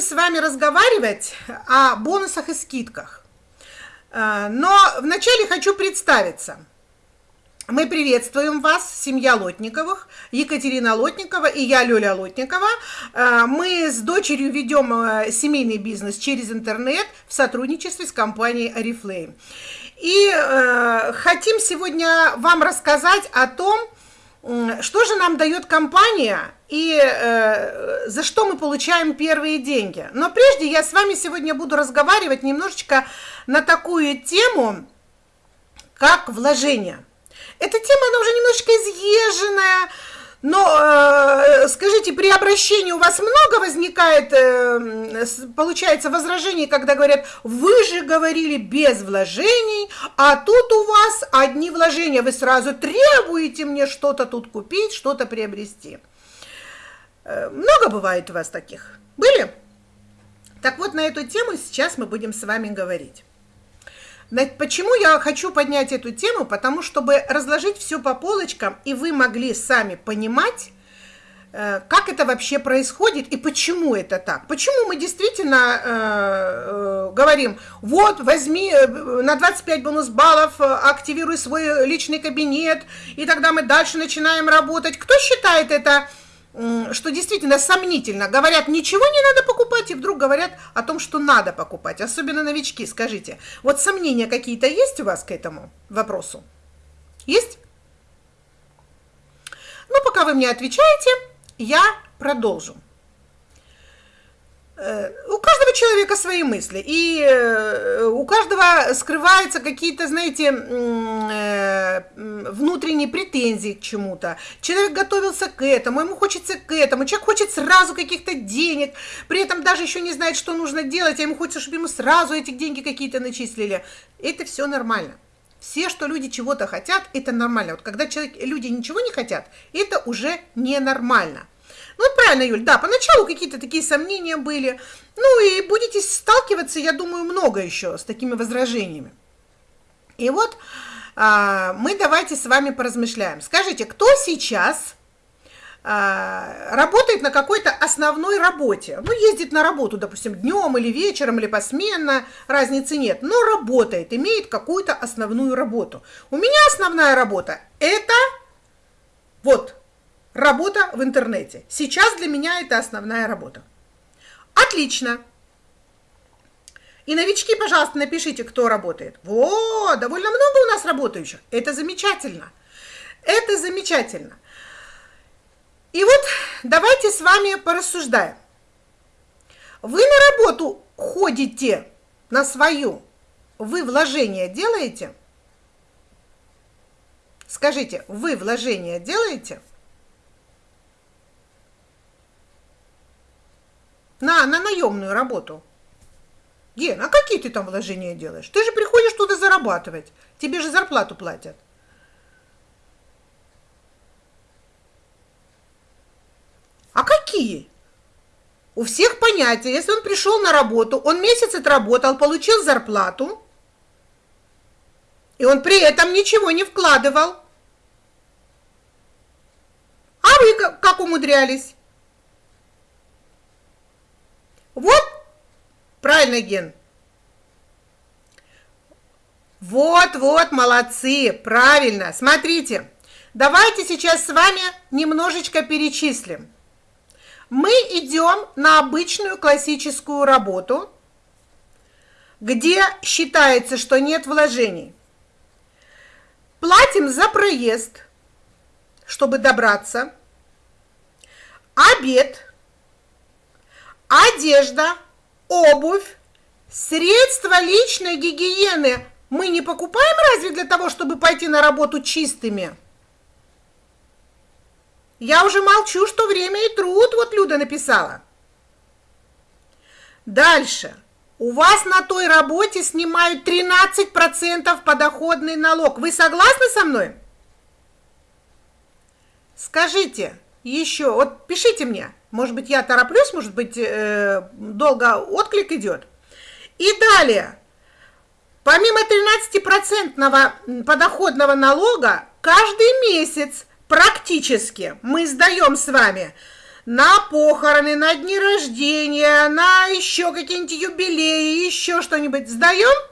с вами разговаривать о бонусах и скидках. Э, но вначале хочу представиться. Мы приветствуем вас, семья Лотниковых, Екатерина Лотникова и я, Лёля Лотникова. Э, мы с дочерью ведем э, семейный бизнес через интернет в сотрудничестве с компанией Oriflame. И хотим сегодня вам рассказать о том, что же нам дает компания и э, за что мы получаем первые деньги. Но прежде я с вами сегодня буду разговаривать немножечко на такую тему, как вложение. Эта тема, она уже немножечко изъезженная, но э, скажите, при обращении у вас много возникает, э, получается, возражений, когда говорят, вы же говорили без вложений, а тут у вас одни вложения, вы сразу требуете мне что-то тут купить, что-то приобрести. Э, много бывает у вас таких? Были? Так вот, на эту тему сейчас мы будем с вами говорить. Почему я хочу поднять эту тему? Потому чтобы разложить все по полочкам, и вы могли сами понимать, э, как это вообще происходит и почему это так. Почему мы действительно э, э, говорим, вот, возьми э, на 25 бонус баллов, активируй свой личный кабинет, и тогда мы дальше начинаем работать. Кто считает это что действительно сомнительно. Говорят, ничего не надо покупать, и вдруг говорят о том, что надо покупать. Особенно новички, скажите. Вот сомнения какие-то есть у вас к этому вопросу? Есть? Ну, пока вы мне отвечаете, я продолжу. Э, у каждого человека свои мысли, и э, у каждого скрываются какие-то, знаете, э, внутренние претензии к чему-то. Человек готовился к этому, ему хочется к этому, человек хочет сразу каких-то денег, при этом даже еще не знает, что нужно делать, а ему хочется, чтобы ему сразу эти деньги какие-то начислили. Это все нормально. Все, что люди чего-то хотят, это нормально. Вот когда человек, люди ничего не хотят, это уже ненормально. Ну, правильно, Юль, да, поначалу какие-то такие сомнения были. Ну, и будете сталкиваться, я думаю, много еще с такими возражениями. И вот а, мы давайте с вами поразмышляем. Скажите, кто сейчас а, работает на какой-то основной работе? Ну, ездит на работу, допустим, днем или вечером, или посменно, разницы нет, но работает, имеет какую-то основную работу. У меня основная работа – это вот Работа в интернете. Сейчас для меня это основная работа. Отлично. И новички, пожалуйста, напишите, кто работает. Во, довольно много у нас работающих. Это замечательно. Это замечательно. И вот давайте с вами порассуждаем. Вы на работу ходите на свою, вы вложение делаете? Скажите, вы вложение делаете? На, на наемную работу. Ген, а какие ты там вложения делаешь? Ты же приходишь туда зарабатывать. Тебе же зарплату платят. А какие? У всех понятия. Если он пришел на работу, он месяц отработал, получил зарплату, и он при этом ничего не вкладывал. А вы как умудрялись? Вот, правильно, Ген. Вот, вот, молодцы, правильно. Смотрите, давайте сейчас с вами немножечко перечислим. Мы идем на обычную классическую работу, где считается, что нет вложений. Платим за проезд, чтобы добраться, обед – одежда, обувь, средства личной гигиены мы не покупаем разве для того, чтобы пойти на работу чистыми? Я уже молчу, что время и труд, вот Люда написала. Дальше. У вас на той работе снимают 13% подоходный налог. Вы согласны со мной? Скажите еще, вот пишите мне, может быть, я тороплюсь, может быть, э, долго отклик идет. И далее, помимо 13% подоходного налога, каждый месяц практически мы сдаем с вами на похороны, на дни рождения, на еще какие-нибудь юбилеи, еще что-нибудь сдаем?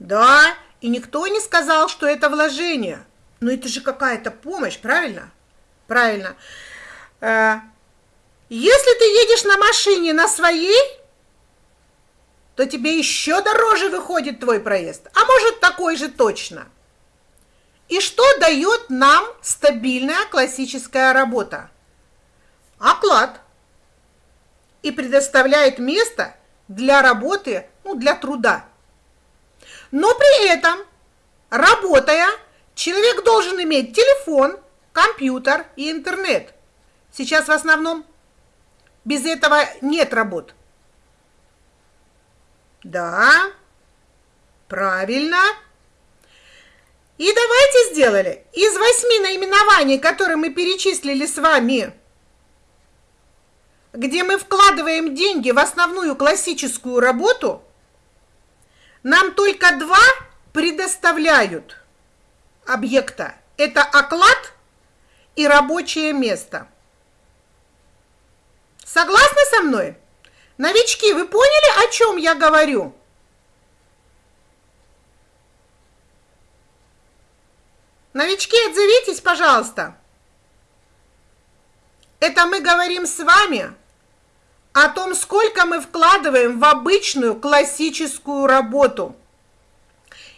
Да, и никто не сказал, что это вложение. Но это же какая-то помощь, правильно? Правильно. Э, если ты едешь на машине на своей, то тебе еще дороже выходит твой проезд. А может, такой же точно. И что дает нам стабильная классическая работа? Оклад. И предоставляет место для работы, ну, для труда. Но при этом, работая, человек должен иметь телефон, компьютер и интернет. Сейчас в основном без этого нет работ. Да, правильно. И давайте сделали из восьми наименований, которые мы перечислили с вами, где мы вкладываем деньги в основную классическую работу, нам только два предоставляют объекта. Это оклад и рабочее место. Согласны со мной? Новички, вы поняли, о чем я говорю? Новички, отзовитесь, пожалуйста. Это мы говорим с вами о том, сколько мы вкладываем в обычную классическую работу.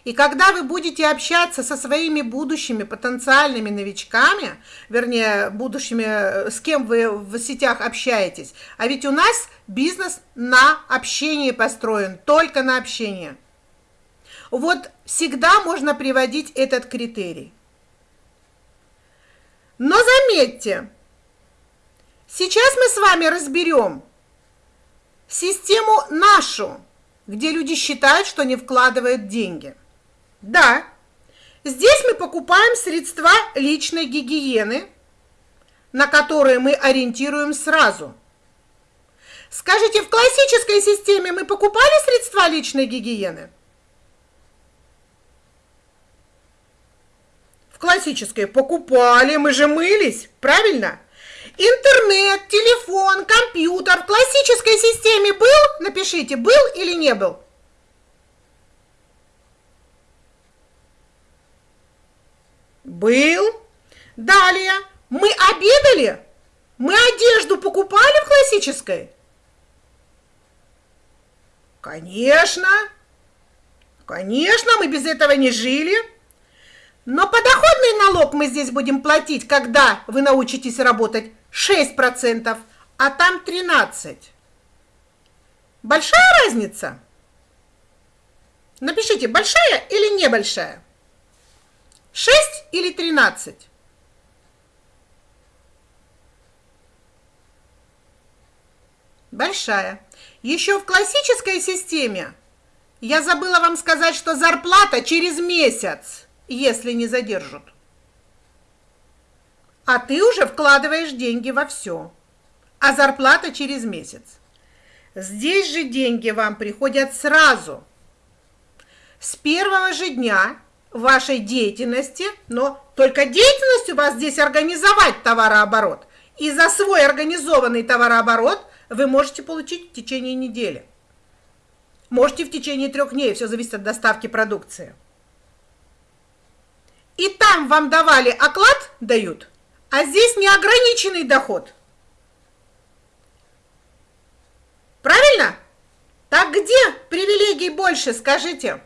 И когда вы будете общаться со своими будущими потенциальными новичками, вернее, будущими, с кем вы в сетях общаетесь, а ведь у нас бизнес на общении построен, только на общении. Вот всегда можно приводить этот критерий. Но заметьте, сейчас мы с вами разберем систему нашу, где люди считают, что не вкладывают деньги. Да, здесь мы покупаем средства личной гигиены, на которые мы ориентируем сразу. Скажите, в классической системе мы покупали средства личной гигиены? В классической покупали, мы же мылись, правильно? Интернет, телефон, компьютер в классической системе был? Напишите, был или не был? Был. Далее. Мы обедали? Мы одежду покупали в классической? Конечно. Конечно, мы без этого не жили. Но подоходный налог мы здесь будем платить, когда вы научитесь работать 6%, а там 13%. Большая разница? Напишите, большая или небольшая? 6 или 13? Большая. Еще в классической системе я забыла вам сказать, что зарплата через месяц, если не задержат а ты уже вкладываешь деньги во все, а зарплата через месяц. Здесь же деньги вам приходят сразу, с первого же дня вашей деятельности, но только деятельность у вас здесь организовать товарооборот. И за свой организованный товарооборот вы можете получить в течение недели. Можете в течение трех дней, все зависит от доставки продукции. И там вам давали оклад, дают – а здесь неограниченный доход. Правильно? Так где привилегий больше, скажите?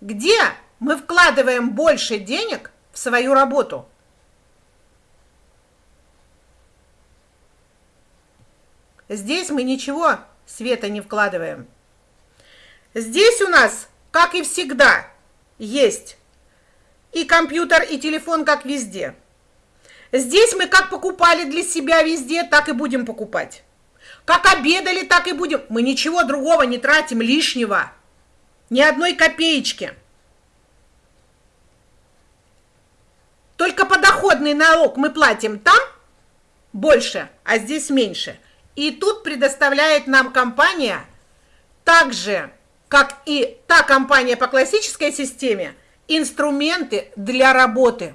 Где мы вкладываем больше денег в свою работу? Здесь мы ничего света не вкладываем. Здесь у нас, как и всегда, есть и компьютер, и телефон, как везде – Здесь мы как покупали для себя везде, так и будем покупать. Как обедали, так и будем. Мы ничего другого не тратим лишнего. Ни одной копеечки. Только подоходный налог мы платим там больше, а здесь меньше. И тут предоставляет нам компания, так же, как и та компания по классической системе, инструменты для работы.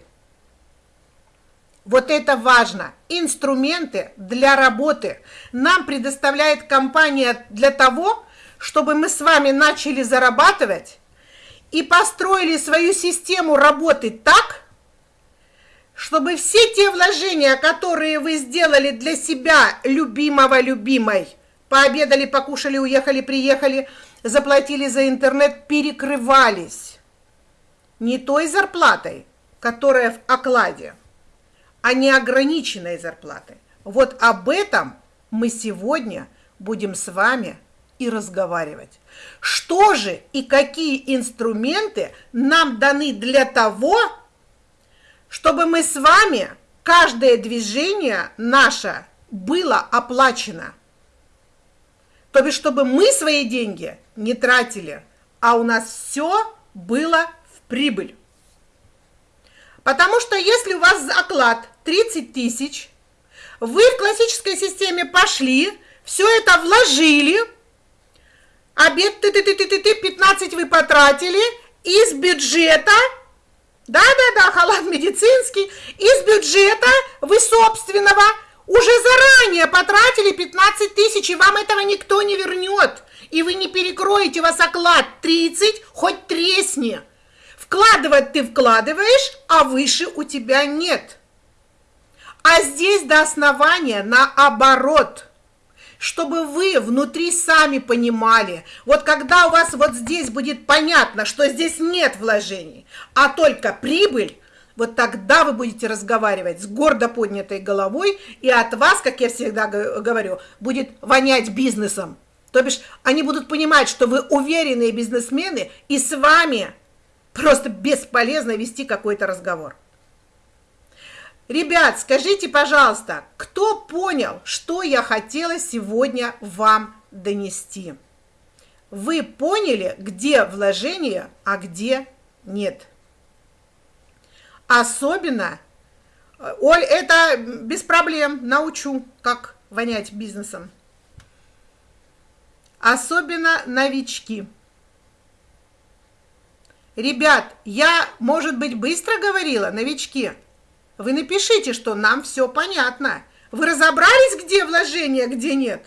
Вот это важно. Инструменты для работы нам предоставляет компания для того, чтобы мы с вами начали зарабатывать и построили свою систему работы так, чтобы все те вложения, которые вы сделали для себя, любимого, любимой, пообедали, покушали, уехали, приехали, заплатили за интернет, перекрывались не той зарплатой, которая в окладе, а неограниченной зарплатой. Вот об этом мы сегодня будем с вами и разговаривать. Что же и какие инструменты нам даны для того, чтобы мы с вами, каждое движение наше было оплачено. То бишь, чтобы мы свои деньги не тратили, а у нас все было в прибыль. Потому что если у вас оклад 30 тысяч, вы в классической системе пошли, все это вложили, обед ты ты ты ты ты ты 15 вы потратили, из бюджета да-да-да, халат медицинский. Из бюджета вы собственного уже заранее потратили 15 тысяч, и вам этого никто не вернет. И вы не перекроете, вас оклад 30, хоть тресни. Вкладывать ты вкладываешь, а выше у тебя нет. А здесь до основания наоборот – чтобы вы внутри сами понимали, вот когда у вас вот здесь будет понятно, что здесь нет вложений, а только прибыль, вот тогда вы будете разговаривать с гордо поднятой головой, и от вас, как я всегда говорю, будет вонять бизнесом. То бишь, они будут понимать, что вы уверенные бизнесмены, и с вами просто бесполезно вести какой-то разговор. Ребят, скажите, пожалуйста, кто понял, что я хотела сегодня вам донести? Вы поняли, где вложение, а где нет? Особенно, э, Оль, это без проблем, научу, как вонять бизнесом. Особенно новички. Ребят, я, может быть, быстро говорила, новички – вы напишите, что нам все понятно. Вы разобрались, где вложение, где нет?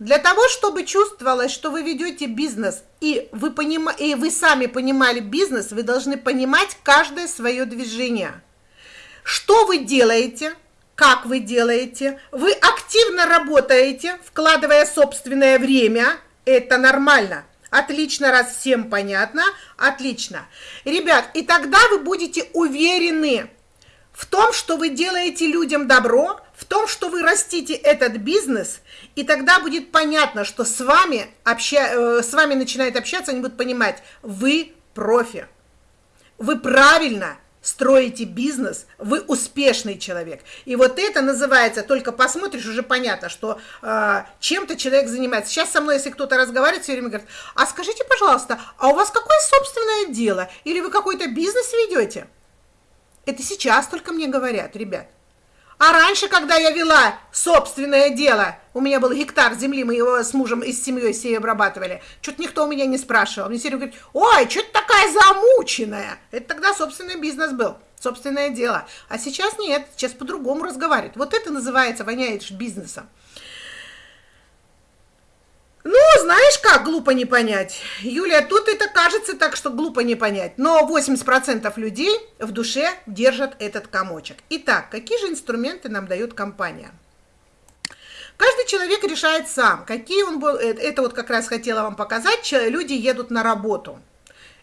Для того, чтобы чувствовалось, что вы ведете бизнес, и вы, поним... и вы сами понимали бизнес, вы должны понимать каждое свое движение. Что вы делаете, как вы делаете, вы активно работаете, вкладывая собственное время – это нормально. Отлично, раз всем понятно. Отлично. Ребят, и тогда вы будете уверены в том, что вы делаете людям добро, в том, что вы растите этот бизнес, и тогда будет понятно, что с вами, обща... Э, с вами начинает общаться, они будут понимать, вы профи. Вы правильно строите бизнес, вы успешный человек. И вот это называется, только посмотришь, уже понятно, что э, чем-то человек занимается. Сейчас со мной, если кто-то разговаривает, все время говорит, а скажите, пожалуйста, а у вас какое собственное дело? Или вы какой-то бизнес ведете? Это сейчас только мне говорят, ребят. А раньше, когда я вела собственное дело, у меня был гектар земли, мы его с мужем и с семьей все обрабатывали, что-то никто у меня не спрашивал. Мне все время говорит, ой, что ты такая замученная? Это тогда собственный бизнес был, собственное дело. А сейчас нет, сейчас по-другому разговаривают. Вот это называется воняет бизнесом. Ну, знаешь как, глупо не понять. Юлия, тут это кажется так, что глупо не понять. Но 80% людей в душе держат этот комочек. Итак, какие же инструменты нам дает компания? Каждый человек решает сам, какие он был. Э, это вот как раз хотела вам показать. Люди едут на работу.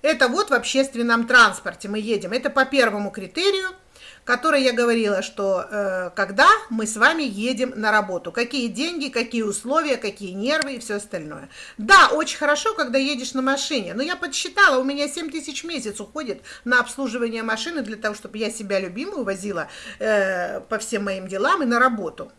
Это вот в общественном транспорте мы едем. Это по первому критерию – которой я говорила, что э, когда мы с вами едем на работу, какие деньги, какие условия, какие нервы и все остальное. Да, очень хорошо, когда едешь на машине, но я подсчитала, у меня 7 тысяч в месяц уходит на обслуживание машины для того, чтобы я себя любимую возила э, по всем моим делам и на работу.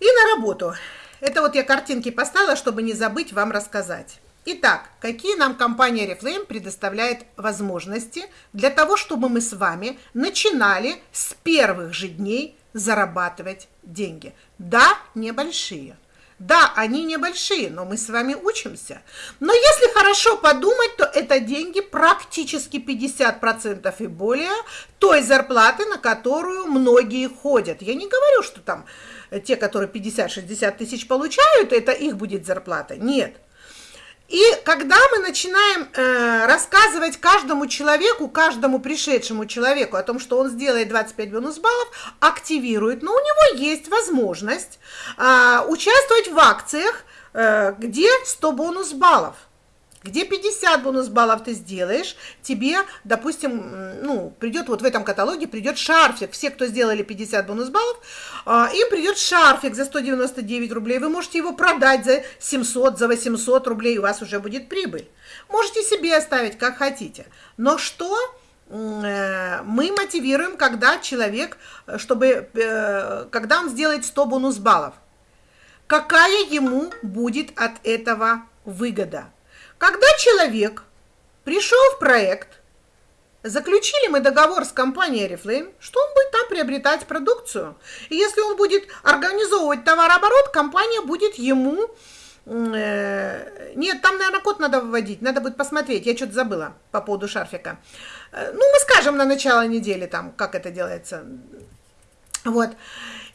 И на работу. Это вот я картинки поставила, чтобы не забыть вам рассказать. Итак, какие нам компания Reflame предоставляет возможности для того, чтобы мы с вами начинали с первых же дней зарабатывать деньги? Да, небольшие. Да, они небольшие, но мы с вами учимся. Но если хорошо подумать, то это деньги практически 50% и более той зарплаты, на которую многие ходят. Я не говорю, что там те, которые 50-60 тысяч получают, это их будет зарплата. Нет. И когда мы начинаем э, рассказывать каждому человеку, каждому пришедшему человеку о том, что он сделает 25 бонус баллов, активирует, но у него есть возможность э, участвовать в акциях, э, где 100 бонус баллов где 50 бонус баллов ты сделаешь, тебе, допустим, ну, придет вот в этом каталоге, придет шарфик. Все, кто сделали 50 бонус баллов, а, им придет шарфик за 199 рублей. Вы можете его продать за 700, за 800 рублей, у вас уже будет прибыль. Можете себе оставить, как хотите. Но что э, мы мотивируем, когда человек, чтобы, э, когда он сделает 100 бонус баллов? Какая ему будет от этого выгода? Когда человек пришел в проект, заключили мы договор с компанией Oriflame, что он будет там приобретать продукцию. И если он будет организовывать товарооборот, компания будет ему... Э, нет, там, наверное, код надо выводить, надо будет посмотреть, я что-то забыла по поводу шарфика. Э, ну, мы скажем на начало недели, там, как это делается. Вот.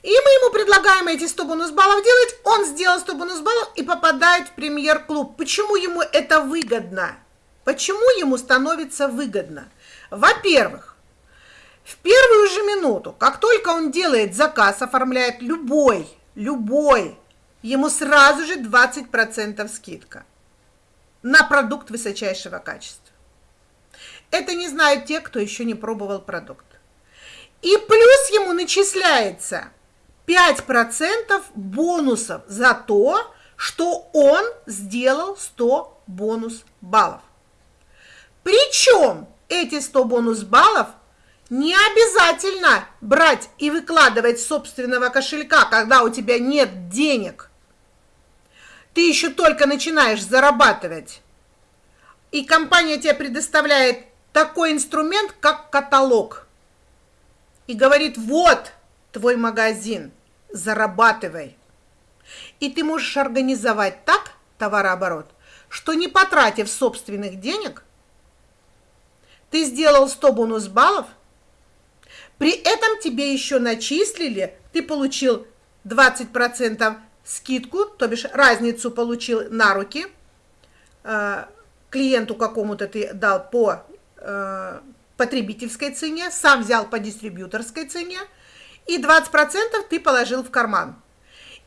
И мы ему предлагаем эти 100 бонус-баллов делать, он сделал 100 бонус-баллов и попадает в премьер-клуб. Почему ему это выгодно? Почему ему становится выгодно? Во-первых, в первую же минуту, как только он делает заказ, оформляет любой, любой, ему сразу же 20% скидка на продукт высочайшего качества. Это не знают те, кто еще не пробовал продукт. И плюс ему начисляется 5% бонусов за то, что он сделал 100 бонус баллов. Причем эти 100 бонус баллов не обязательно брать и выкладывать собственного кошелька, когда у тебя нет денег. Ты еще только начинаешь зарабатывать. И компания тебе предоставляет такой инструмент, как каталог. И говорит, вот, твой магазин, зарабатывай. И ты можешь организовать так товарооборот, что не потратив собственных денег, ты сделал 100 бонус баллов, при этом тебе еще начислили, ты получил 20% скидку, то бишь разницу получил на руки, э, клиенту какому-то ты дал по э, потребительской цене, сам взял по дистрибьюторской цене, и 20% ты положил в карман.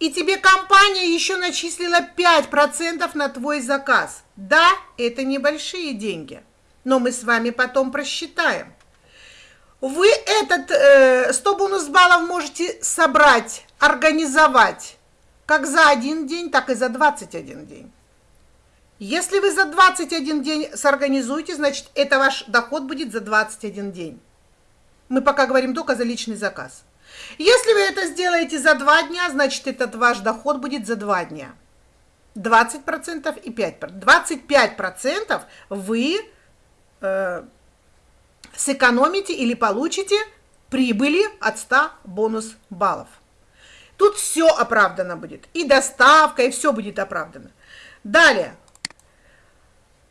И тебе компания еще начислила 5% на твой заказ. Да, это небольшие деньги, но мы с вами потом просчитаем. Вы этот э, 100 бонус баллов можете собрать, организовать как за один день, так и за 21 день. Если вы за 21 день сорганизуете, значит, это ваш доход будет за 21 день. Мы пока говорим только за личный заказ. Если вы это сделаете за 2 дня, значит, этот ваш доход будет за 2 дня. 20% и 5%. 25% вы э, сэкономите или получите прибыли от 100 бонус баллов. Тут все оправдано будет. И доставка, и все будет оправдано. Далее.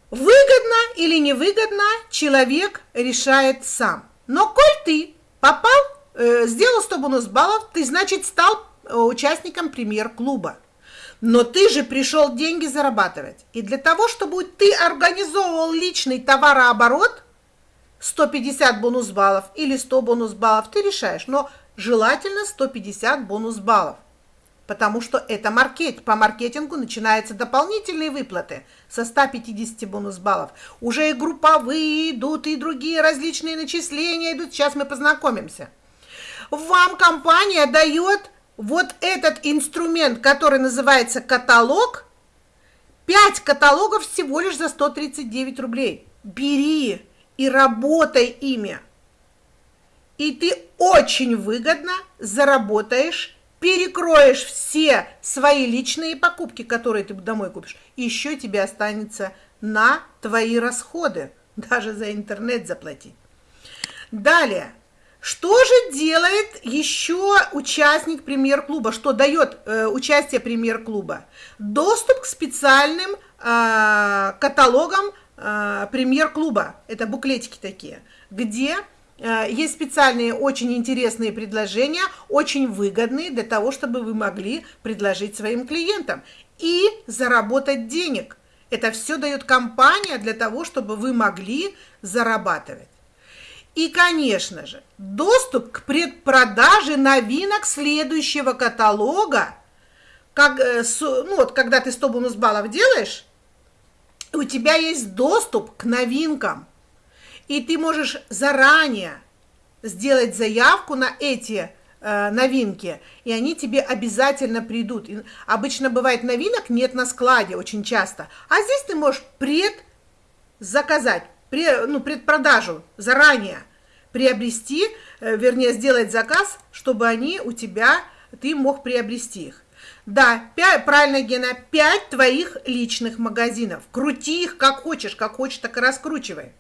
Выгодно или невыгодно человек решает сам. Но коль ты попал сделал 100 бонус баллов, ты, значит, стал э, участником премьер-клуба. Но ты же пришел деньги зарабатывать. И для того, чтобы ты организовывал личный товарооборот, 150 бонус баллов или 100 бонус баллов, ты решаешь. Но желательно 150 бонус баллов. Потому что это маркет. По маркетингу начинаются дополнительные выплаты со 150 бонус баллов. Уже и групповые идут, и другие различные начисления идут. Сейчас мы познакомимся вам компания дает вот этот инструмент, который называется каталог, 5 каталогов всего лишь за 139 рублей. Бери и работай ими. И ты очень выгодно заработаешь, перекроешь все свои личные покупки, которые ты домой купишь. Еще тебе останется на твои расходы, даже за интернет заплатить. Далее, Что же делает еще участник премьер-клуба? Что дает э, участие премьер-клуба? Доступ к специальным э, каталогам э, премьер-клуба. Это буклетики такие, где э, есть специальные очень интересные предложения, очень выгодные для того, чтобы вы могли предложить своим клиентам и заработать денег. Это все дает компания для того, чтобы вы могли зарабатывать. И, конечно же, доступ к предпродаже новинок следующего каталога, как, э, ну вот, когда ты 100 бонус баллов делаешь, у тебя есть доступ к новинкам, и ты можешь заранее сделать заявку на эти э, новинки, и они тебе обязательно придут. И обычно бывает новинок нет на складе очень часто, а здесь ты можешь предзаказать, ну, предпродажу заранее приобрести, э, вернее, сделать заказ, чтобы они у тебя, ты мог приобрести их. Да, 5, правильно, Гена, 5 твоих личных магазинов. Крути их как хочешь, как хочешь, так и раскручивай.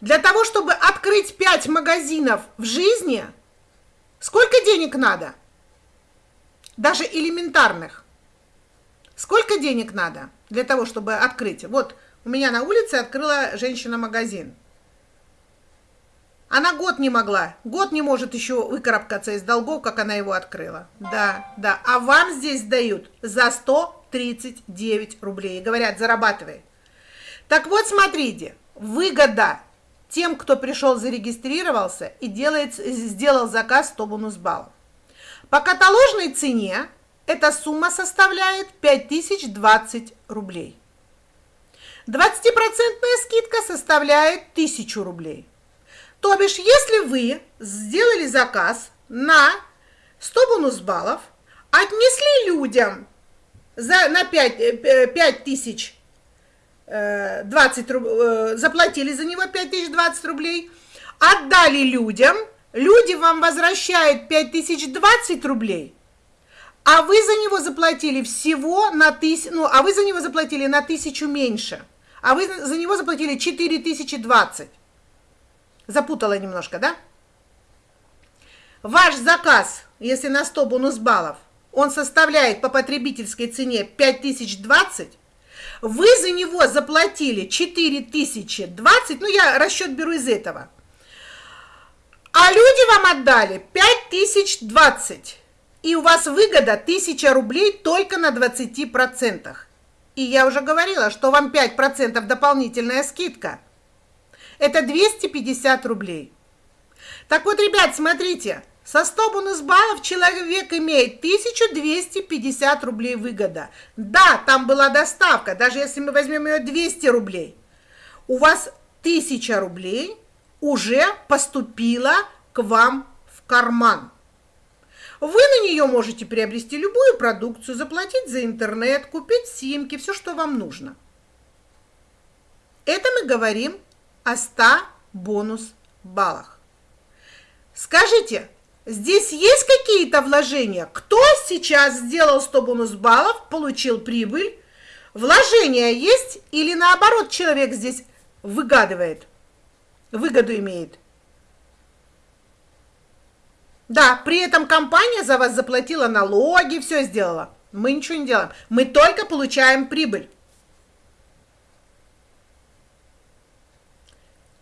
Для того, чтобы открыть 5 магазинов в жизни, сколько денег надо? Даже элементарных. Сколько денег надо для того, чтобы открыть? Вот у меня на улице открыла женщина магазин. Она год не могла, год не может еще выкарабкаться из долгов, как она его открыла. Да, да. А вам здесь дают за 139 рублей. Говорят, зарабатывай. Так вот, смотрите, выгода тем, кто пришел, зарегистрировался и делает, сделал заказ 100 бонус баллов. По каталожной цене эта сумма составляет 5020 рублей. 20% скидка составляет 1000 рублей. То бишь, если вы сделали заказ на 100 бонус баллов, отнесли людям за, на 5, 5 э, тысяч 20 э, рублей, заплатили за него 5 тысяч 20 рублей, отдали людям, люди вам возвращают 5 тысяч 20 рублей, а вы за него заплатили всего на тысячу, ну, а вы за него заплатили на тысячу меньше, а вы за него заплатили 4 тысячи 20. Запутала немножко, да? Ваш заказ, если на 100 бонус баллов, он составляет по потребительской цене 5020, вы за него заплатили 4020, ну я расчет беру из этого, а люди вам отдали 5020, и у вас выгода 1000 рублей только на 20%. И я уже говорила, что вам 5% дополнительная скидка – это 250 рублей. Так вот, ребят, смотрите, со 100 бонус баллов человек имеет 1250 рублей выгода. Да, там была доставка, даже если мы возьмем ее 200 рублей. У вас 1000 рублей уже поступила к вам в карман. Вы на нее можете приобрести любую продукцию, заплатить за интернет, купить симки, все, что вам нужно. Это мы говорим о 100 бонус баллах. Скажите, здесь есть какие-то вложения? Кто сейчас сделал 100 бонус баллов, получил прибыль? Вложения есть или наоборот человек здесь выгадывает, выгоду имеет? Да, при этом компания за вас заплатила налоги, все сделала. Мы ничего не делаем. Мы только получаем прибыль.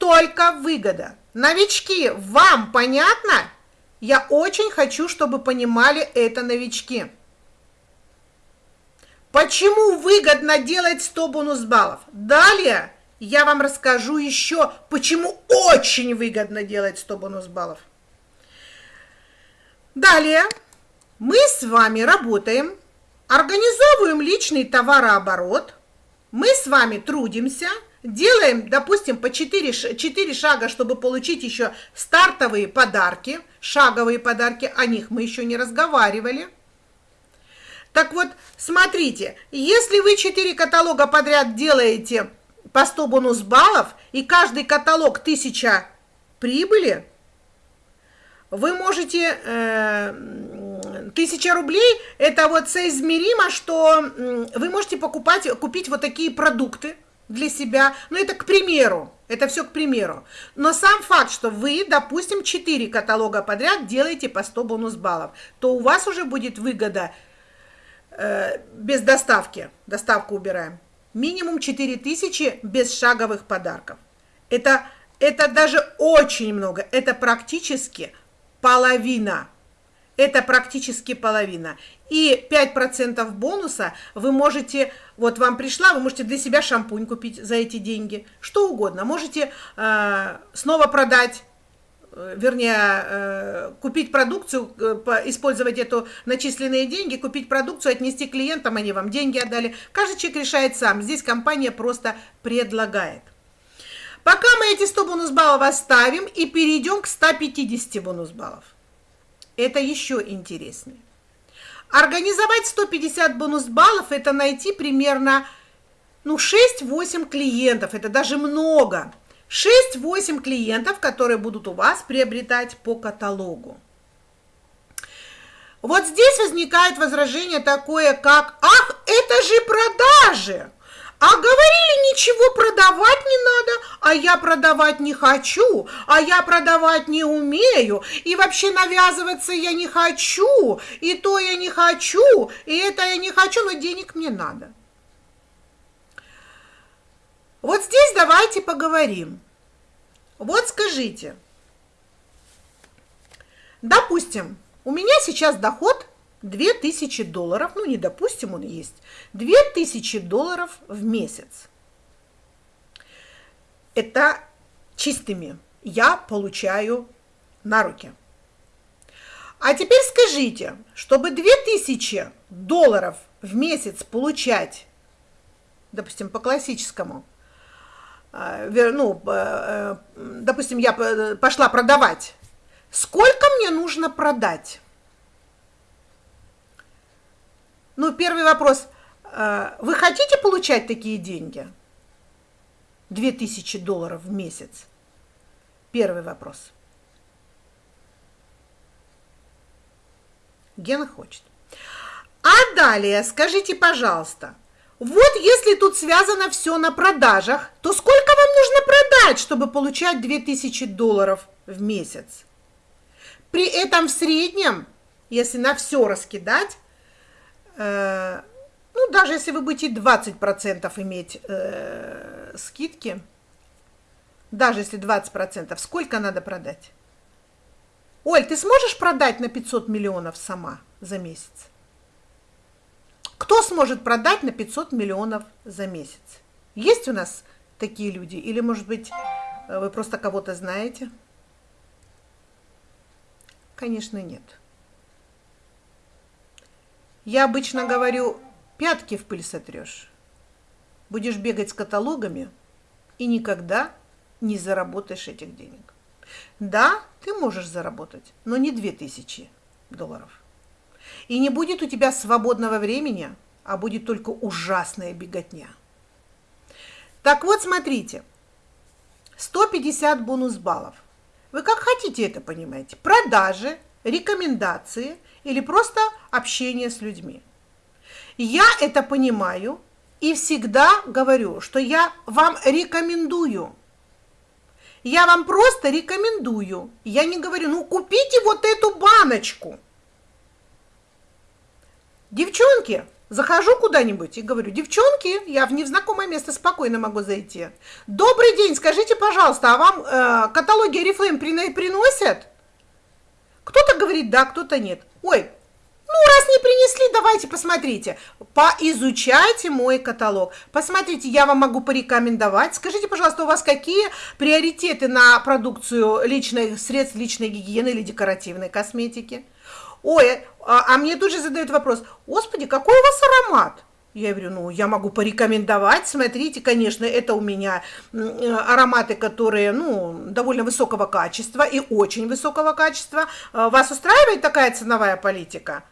только выгода. Новички, вам понятно? Я очень хочу, чтобы понимали это новички. Почему выгодно делать 100 бонус баллов? Далее я вам расскажу еще, почему очень выгодно делать 100 бонус баллов. Далее мы с вами работаем, организовываем личный товарооборот, мы с вами трудимся – Делаем, допустим, по 4, 4 шага, чтобы получить еще стартовые подарки, шаговые подарки, о них мы еще не разговаривали. Так вот, смотрите, если вы 4 каталога подряд делаете по 100 бонус баллов, и каждый каталог 1000 прибыли, вы можете... Э, 1000 рублей – это вот соизмеримо, что вы можете покупать, купить вот такие продукты – для себя. Но это к примеру. Это все к примеру. Но сам факт, что вы, допустим, 4 каталога подряд делаете по 100 бонус баллов, то у вас уже будет выгода э, без доставки. Доставку убираем. Минимум 4000 без шаговых подарков. Это, это даже очень много. Это практически половина. Это практически половина. И 5% бонуса вы можете, вот вам пришла, вы можете для себя шампунь купить за эти деньги, что угодно. Можете э, снова продать, э, вернее, э, купить продукцию, э, использовать эту начисленные деньги, купить продукцию, отнести клиентам, они вам деньги отдали. Каждый человек решает сам. Здесь компания просто предлагает. Пока мы эти 100 бонус баллов оставим и перейдем к 150 бонус баллов. Это еще интереснее. Организовать 150 бонус баллов – это найти примерно ну, 6-8 клиентов, это даже много. 6-8 клиентов, которые будут у вас приобретать по каталогу. Вот здесь возникает возражение такое, как «Ах, это же продажи!» А говорили, ничего продавать не надо, а я продавать не хочу, а я продавать не умею, и вообще навязываться я не хочу, и то я не хочу, и это я не хочу, но денег мне надо. Вот здесь давайте поговорим. Вот скажите, допустим, у меня сейчас доход 2000 долларов, ну не допустим, он есть, 2000 долларов в месяц. Это чистыми я получаю на руки. А теперь скажите, чтобы 2000 долларов в месяц получать, допустим, по классическому, э, ну, э, допустим, я пошла продавать, сколько мне нужно продать? Ну, первый вопрос. Э, вы хотите получать такие деньги? 2000 долларов в месяц? Первый вопрос. Гена хочет. А далее, скажите, пожалуйста, вот если тут связано все на продажах, то сколько вам нужно продать, чтобы получать 2000 долларов в месяц? При этом в среднем, если на все раскидать, ну, даже если вы будете 20% иметь э, скидки, даже если 20%, сколько надо продать? Оль, ты сможешь продать на 500 миллионов сама за месяц? Кто сможет продать на 500 миллионов за месяц? Есть у нас такие люди? Или, может быть, вы просто кого-то знаете? Конечно, нет. Я обычно говорю, пятки в пыль сотрешь. Будешь бегать с каталогами и никогда не заработаешь этих денег. Да, ты можешь заработать, но не 2000 долларов. И не будет у тебя свободного времени, а будет только ужасная беготня. Так вот, смотрите, 150 бонус баллов. Вы как хотите это понимаете? Продажи, рекомендации – или просто общение с людьми. Я это понимаю и всегда говорю, что я вам рекомендую. Я вам просто рекомендую. Я не говорю, ну купите вот эту баночку. Девчонки, захожу куда-нибудь и говорю, девчонки, я в незнакомое место спокойно могу зайти. Добрый день, скажите, пожалуйста, а вам э, каталоги Oriflame приносят? Кто-то говорит да, кто-то нет. Ой, ну, раз не принесли, давайте посмотрите. Поизучайте мой каталог. Посмотрите, я вам могу порекомендовать. Скажите, пожалуйста, у вас какие приоритеты на продукцию личных средств личной гигиены или декоративной косметики? Ой, а, а мне тут же задают вопрос, господи, какой у вас аромат? Я говорю, ну, я могу порекомендовать, смотрите, конечно, это у меня ароматы, которые, ну, довольно высокого качества и очень высокого качества. А, вас устраивает такая ценовая политика?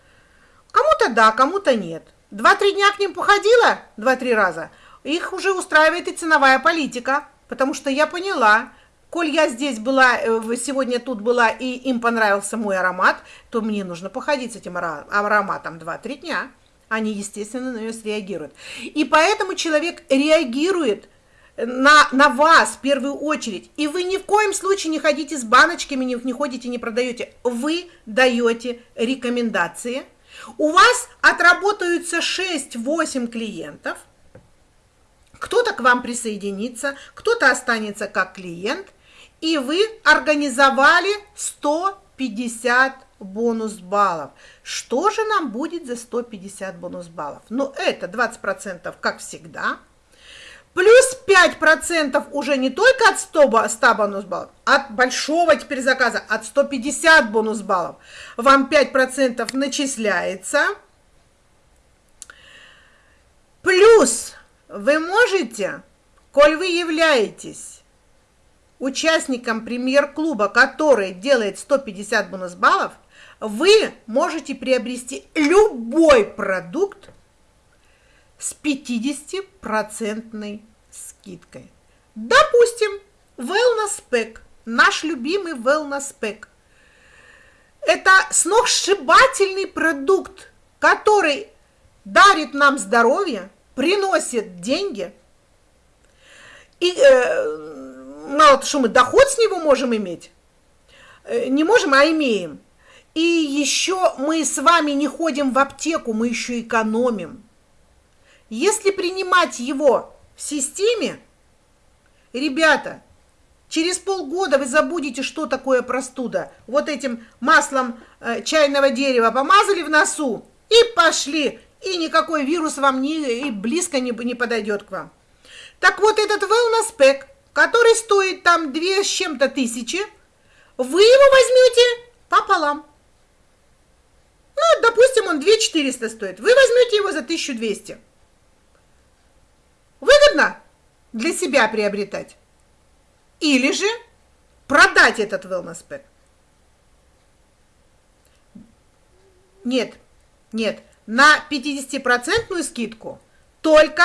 Кому-то да, кому-то нет. Два-три дня к ним походила, два-три раза, их уже устраивает и ценовая политика, потому что я поняла, коль я здесь была, э, сегодня тут была, и им понравился мой аромат, то мне нужно походить с этим ароматом два-три дня они, естественно, на нее среагируют. И поэтому человек реагирует на, на вас в первую очередь. И вы ни в коем случае не ходите с баночками, не, не ходите, не продаете. Вы даете рекомендации. У вас отработаются 6-8 клиентов. Кто-то к вам присоединится, кто-то останется как клиент. И вы организовали 150 бонус баллов. Что же нам будет за 150 бонус баллов? Ну, это 20% как всегда. Плюс 5% уже не только от 100, 100 бонус баллов, от большого теперь заказа, от 150 бонус баллов. Вам 5% начисляется. Плюс вы можете, коль вы являетесь участником премьер-клуба, который делает 150 бонус баллов, вы можете приобрести любой продукт с 50% скидкой. Допустим, Wellness Pack, наш любимый Wellness Pack. Это сногсшибательный продукт, который дарит нам здоровье, приносит деньги. И э, мало что мы доход с него можем иметь, э, не можем, а имеем. И еще мы с вами не ходим в аптеку, мы еще экономим. Если принимать его в системе, ребята, через полгода вы забудете, что такое простуда. Вот этим маслом э, чайного дерева помазали в носу и пошли. И никакой вирус вам не, и близко не, не подойдет к вам. Так вот этот wellness pack, который стоит там 2 с чем-то тысячи, вы его возьмете пополам. Ну, допустим, он 2 400 стоит. Вы возьмете его за 1200. Выгодно для себя приобретать. Или же продать этот wellness pack. Нет, нет, на 50% скидку только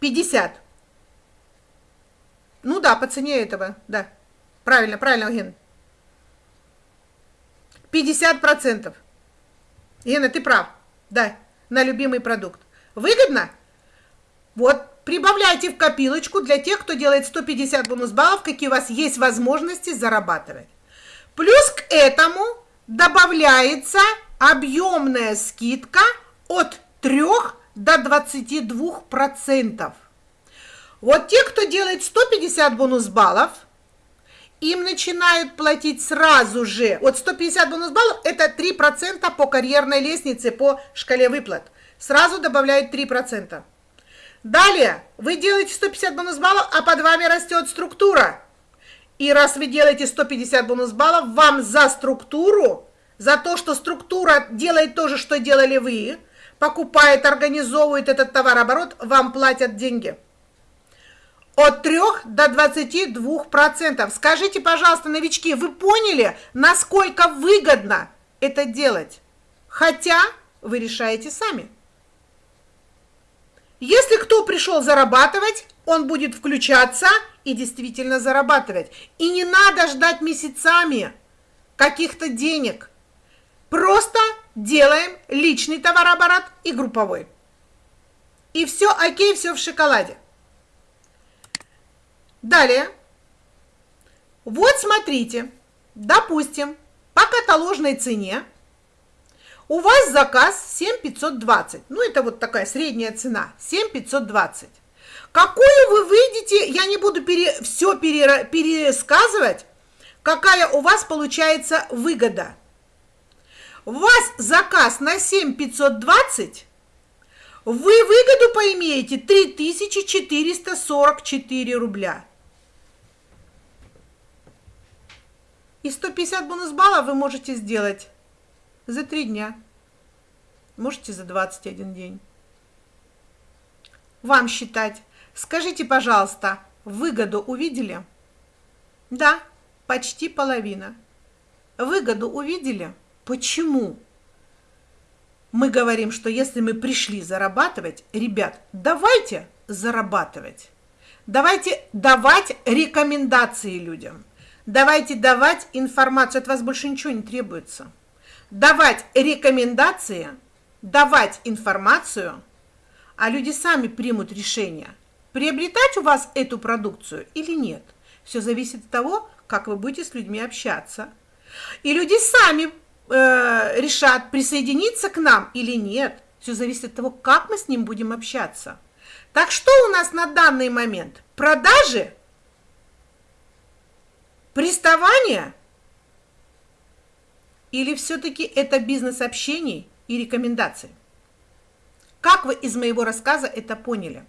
50. Ну да, по цене этого, да. Правильно, правильно, Ген. 50%. Гена, ты прав. Да, на любимый продукт. Выгодно? Вот Прибавляйте в копилочку для тех, кто делает 150 бонус баллов, какие у вас есть возможности зарабатывать. Плюс к этому добавляется объемная скидка от 3 до 22 процентов. Вот те, кто делает 150 бонус баллов, им начинают платить сразу же. Вот 150 бонус баллов – это 3% по карьерной лестнице, по шкале выплат. Сразу добавляют 3%. Далее, вы делаете 150 бонус баллов, а под вами растет структура. И раз вы делаете 150 бонус баллов, вам за структуру, за то, что структура делает то же, что делали вы, покупает, организовывает этот товарооборот, вам платят деньги. От 3 до 22 процентов. Скажите, пожалуйста, новички, вы поняли, насколько выгодно это делать? Хотя вы решаете сами. Если кто пришел зарабатывать, он будет включаться и действительно зарабатывать. И не надо ждать месяцами каких-то денег. Просто делаем личный товарооборот и групповой. И все окей, все в шоколаде. Далее. Вот смотрите, допустим, по каталожной цене у вас заказ 7520. Ну, это вот такая средняя цена. 7520. Какую вы выйдете, я не буду пере, все пере, пересказывать, какая у вас получается выгода. У вас заказ на 7520, вы выгоду поимеете 3444 рубля. И 150 бонус баллов вы можете сделать за три дня, можете за 21 день. Вам считать. Скажите, пожалуйста, выгоду увидели? Да, почти половина. Выгоду увидели? Почему? Мы говорим, что если мы пришли зарабатывать, ребят, давайте зарабатывать. Давайте давать рекомендации людям. Давайте давать информацию. От вас больше ничего не требуется давать рекомендации, давать информацию, а люди сами примут решение. приобретать у вас эту продукцию или нет. Все зависит от того, как вы будете с людьми общаться. И люди сами э, решат, присоединиться к нам или нет. Все зависит от того, как мы с ним будем общаться. Так что у нас на данный момент? Продажи? Приставания? Или все-таки это бизнес общений и рекомендаций? Как вы из моего рассказа это поняли?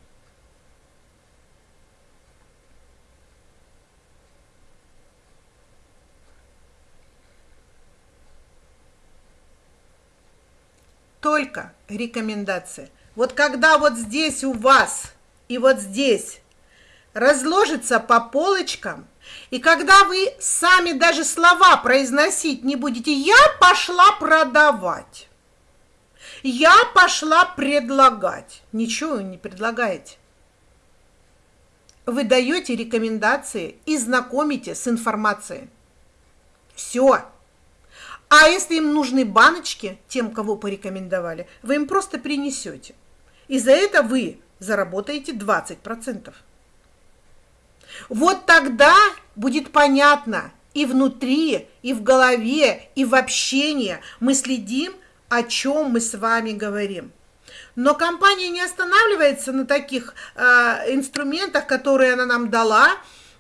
Только рекомендации. Вот когда вот здесь у вас и вот здесь разложится по полочкам, и когда вы сами даже слова произносить не будете, я пошла продавать, я пошла предлагать, ничего вы не предлагаете. Вы даете рекомендации и знакомите с информацией. Все. А если им нужны баночки, тем, кого порекомендовали, вы им просто принесете. И за это вы заработаете 20%. Вот тогда будет понятно и внутри, и в голове, и в общении мы следим, о чем мы с вами говорим. Но компания не останавливается на таких э, инструментах, которые она нам дала,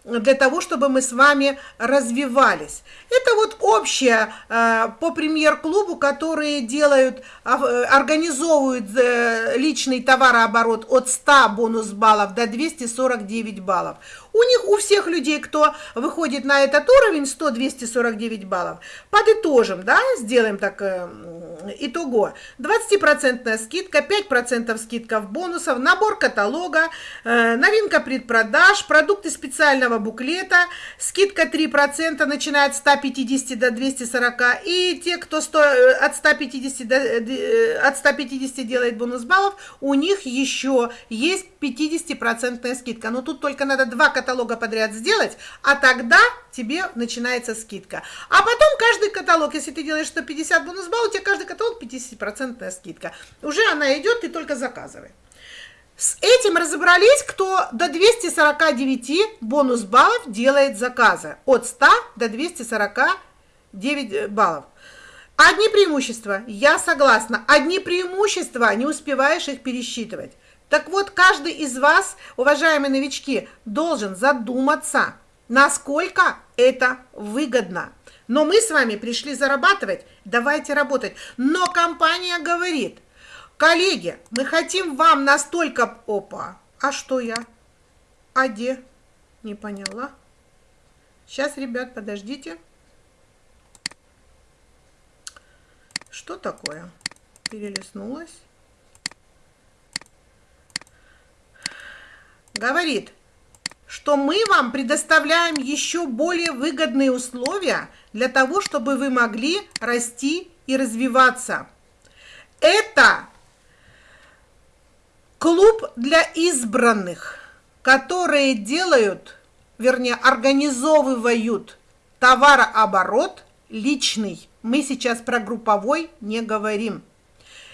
для того, чтобы мы с вами развивались. Это вот общее э, по премьер-клубу, которые делают, э, организовывают э, личный товарооборот от 100 бонус баллов до 249 баллов. У них, у всех людей, кто выходит на этот уровень, 100-249 баллов, подытожим, да, сделаем так, итого. 20% скидка, 5% скидка в бонусов, набор каталога, новинка предпродаж, продукты специального буклета, скидка 3%, начиная от 150 до 240, и те, кто 100, э, от, 150 до, э, от 150 делает бонус баллов, у них еще есть 50% скидка. Но тут только надо два каталога подряд сделать, а тогда тебе начинается скидка. А потом каждый каталог, если ты делаешь 150 бонус баллов, у тебя каждый каталог 50% скидка. Уже она идет, ты только заказывай. С этим разобрались, кто до 249 бонус баллов делает заказы. От 100 до 249 баллов. Одни преимущества, я согласна. Одни преимущества, не успеваешь их пересчитывать. Так вот, каждый из вас, уважаемые новички, должен задуматься, насколько это выгодно. Но мы с вами пришли зарабатывать, давайте работать. Но компания говорит, коллеги, мы хотим вам настолько... Опа, а что я? А где? Не поняла. Сейчас, ребят, подождите. Что такое? Перелистнулась. говорит, что мы вам предоставляем еще более выгодные условия для того, чтобы вы могли расти и развиваться. Это клуб для избранных, которые делают, вернее, организовывают товарооборот личный. Мы сейчас про групповой не говорим.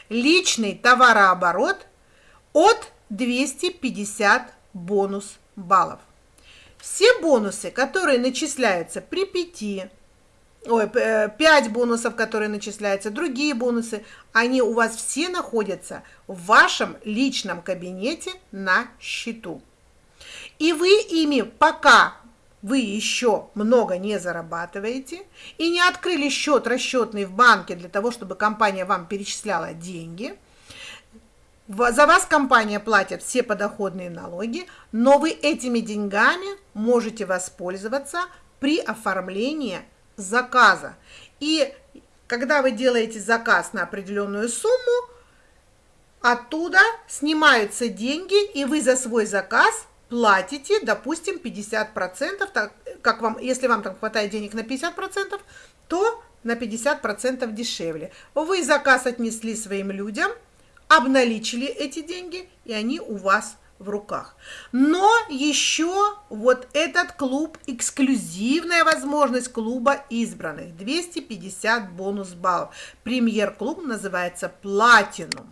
Личный товарооборот от 250 бонус баллов. Все бонусы, которые начисляются при 5, ой, 5 э, бонусов, которые начисляются, другие бонусы, они у вас все находятся в вашем личном кабинете на счету. И вы ими пока вы еще много не зарабатываете и не открыли счет расчетный в банке для того, чтобы компания вам перечисляла деньги – за вас компания платит все подоходные налоги, но вы этими деньгами можете воспользоваться при оформлении заказа. И когда вы делаете заказ на определенную сумму, оттуда снимаются деньги, и вы за свой заказ платите, допустим, 50%, так как вам, если вам там хватает денег на 50%, то на 50% дешевле. Вы заказ отнесли своим людям – обналичили эти деньги, и они у вас в руках. Но еще вот этот клуб, эксклюзивная возможность клуба избранных, 250 бонус баллов. Премьер-клуб называется Платинум.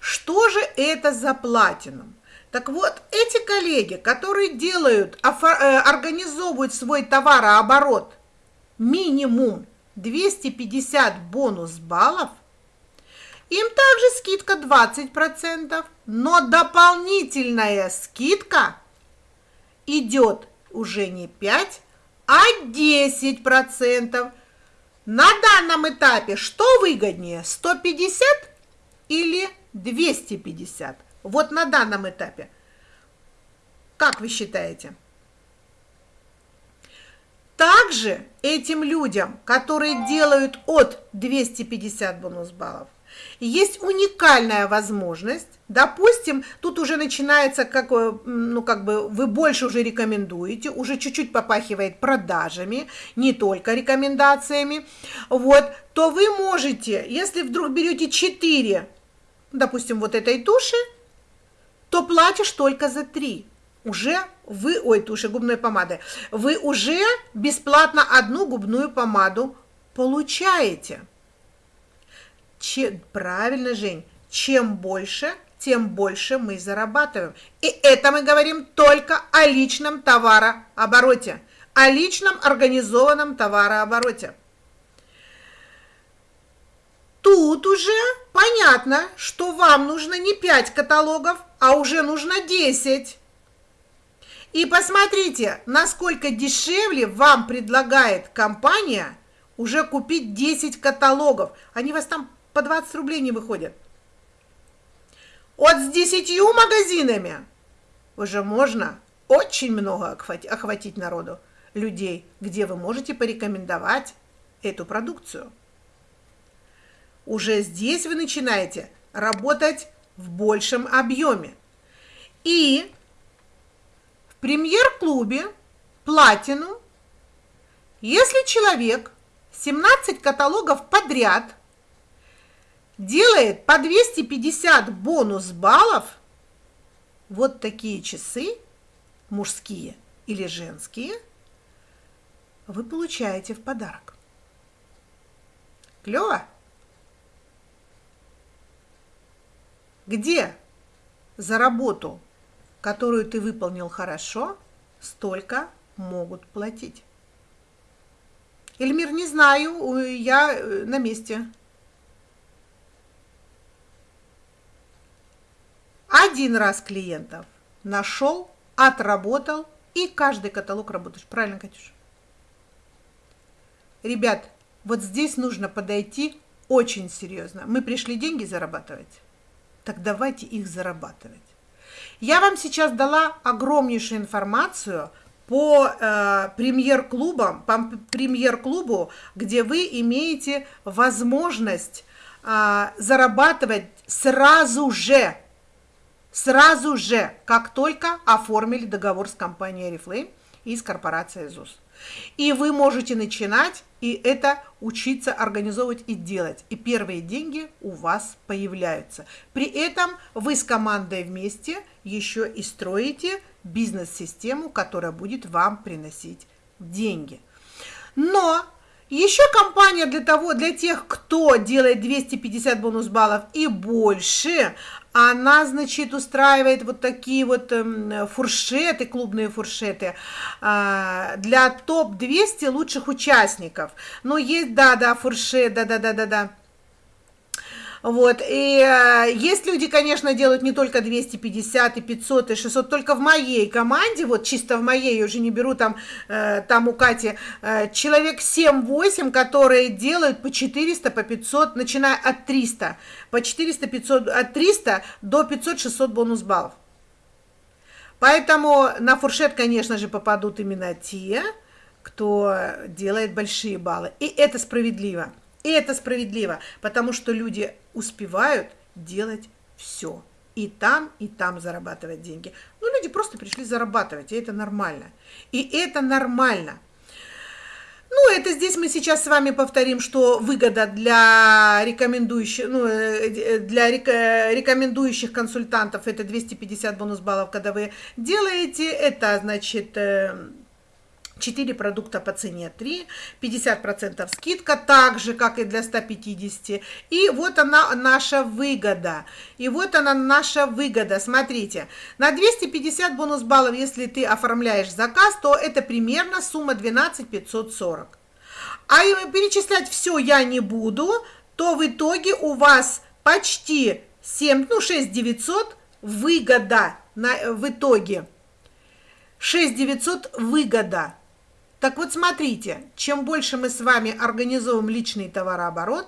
Что же это за Платинум? Так вот, эти коллеги, которые делают, э, организовывают свой товарооборот минимум 250 бонус баллов, им также скидка 20%, но дополнительная скидка идет уже не 5, а 10%. На данном этапе что выгоднее, 150 или 250? Вот на данном этапе. Как вы считаете? Также этим людям, которые делают от 250 бонус баллов, есть уникальная возможность, допустим, тут уже начинается, как, э, ну, как бы вы больше уже рекомендуете, уже чуть-чуть попахивает продажами, не только рекомендациями, вот, то вы можете, если вдруг берете 4, допустим, вот этой туши, то платишь только за 3 уже вы, ой, туши губной помады, вы уже бесплатно одну губную помаду получаете. Че, правильно, Жень, чем больше, тем больше мы зарабатываем. И это мы говорим только о личном товарообороте, о личном организованном товарообороте. Тут уже понятно, что вам нужно не 5 каталогов, а уже нужно 10. И посмотрите, насколько дешевле вам предлагает компания уже купить 10 каталогов. Они вас там по 20 рублей не выходят. Вот с 10 магазинами уже можно очень много охватить народу, людей, где вы можете порекомендовать эту продукцию. Уже здесь вы начинаете работать в большем объеме. И премьер-клубе «Платину», если человек 17 каталогов подряд делает по 250 бонус баллов, вот такие часы, мужские или женские, вы получаете в подарок. Клево? Где за работу которую ты выполнил хорошо, столько могут платить. Эльмир, не знаю, я э, на месте. Один раз клиентов нашел, отработал, и каждый каталог работаешь. Правильно, Катюша? Ребят, вот здесь нужно подойти очень серьезно. Мы пришли деньги зарабатывать, так давайте их зарабатывать. Я вам сейчас дала огромнейшую информацию по э, премьер-клубам, по премьер-клубу, где вы имеете возможность э, зарабатывать сразу же, сразу же, как только оформили договор с компанией Reflame и с корпорацией ЗУС. И вы можете начинать и это учиться организовывать и делать. И первые деньги у вас появляются. При этом вы с командой вместе еще и строите бизнес-систему, которая будет вам приносить деньги. Но еще компания для того, для тех, кто делает 250 бонус баллов и больше, она, значит, устраивает вот такие вот э, фуршеты, клубные фуршеты э, для топ-200 лучших участников. Ну, есть, да-да, фуршет, да-да-да-да-да. Вот, и э, есть люди, конечно, делают не только 250 и 500 и 600, только в моей команде, вот чисто в моей, я уже не беру там, э, там у Кати, э, человек 7-8, которые делают по 400, по 500, начиная от 300, по 400, 500, от 300 до 500-600 бонус баллов. Поэтому на фуршет, конечно же, попадут именно те, кто делает большие баллы. И это справедливо. И это справедливо, потому что люди успевают делать все. И там, и там зарабатывать деньги. Ну, люди просто пришли зарабатывать, и это нормально. И это нормально. Ну, это здесь мы сейчас с вами повторим, что выгода для рекомендующих, ну, э, для рекомендующих консультантов это 250 бонус баллов, когда вы делаете. Это, значит, э, 4 продукта по цене 3, 50% скидка, так же, как и для 150. И вот она наша выгода. И вот она наша выгода. Смотрите, на 250 бонус баллов, если ты оформляешь заказ, то это примерно сумма 12 540. А перечислять все я не буду, то в итоге у вас почти 7, ну 6 900 выгода на, в итоге. 6 900 выгода. Так вот, смотрите, чем больше мы с вами организуем личный товарооборот,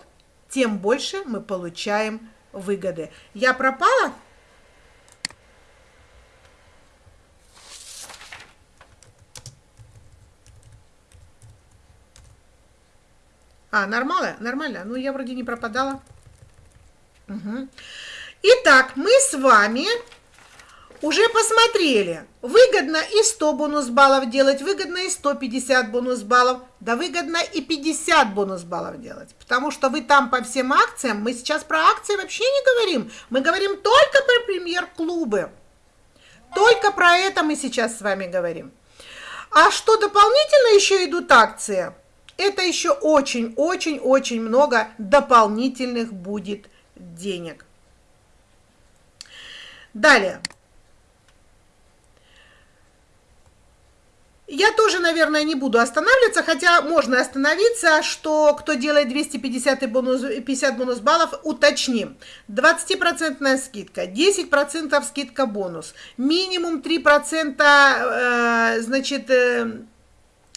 тем больше мы получаем выгоды. Я пропала? А, нормально? Нормально. Ну, я вроде не пропадала. Угу. Итак, мы с вами уже посмотрели, выгодно и 100 бонус баллов делать, выгодно и 150 бонус баллов, да выгодно и 50 бонус баллов делать, потому что вы там по всем акциям, мы сейчас про акции вообще не говорим, мы говорим только про премьер-клубы, только про это мы сейчас с вами говорим. А что дополнительно еще идут акции, это еще очень-очень-очень много дополнительных будет денег. Далее. Я тоже, наверное, не буду останавливаться, хотя можно остановиться, что кто делает 250 бонус, 50 бонус баллов, уточним. 20% скидка, 10% скидка бонус, минимум 3% э, значит, э,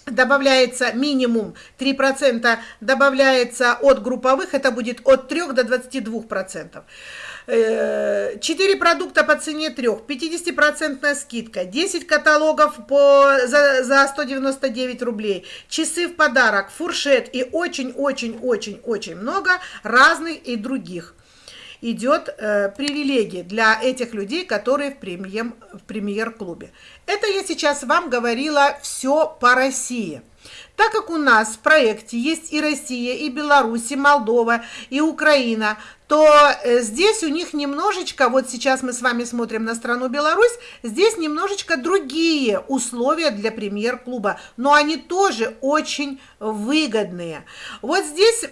добавляется минимум 3% добавляется от групповых, это будет от 3 до 22%. 4 э, продукта по цене 3, 50% скидка, 10 каталогов по, за, за 199 рублей, часы в подарок, фуршет и очень-очень-очень-очень много разных и других идет э, привилегии для этих людей, которые в, премьер, в премьер-клубе. Это я сейчас вам говорила все по России. Так как у нас в проекте есть и Россия, и Беларусь, и Молдова, и Украина, то э, здесь у них немножечко, вот сейчас мы с вами смотрим на страну Беларусь, здесь немножечко другие условия для премьер-клуба, но они тоже очень выгодные. Вот здесь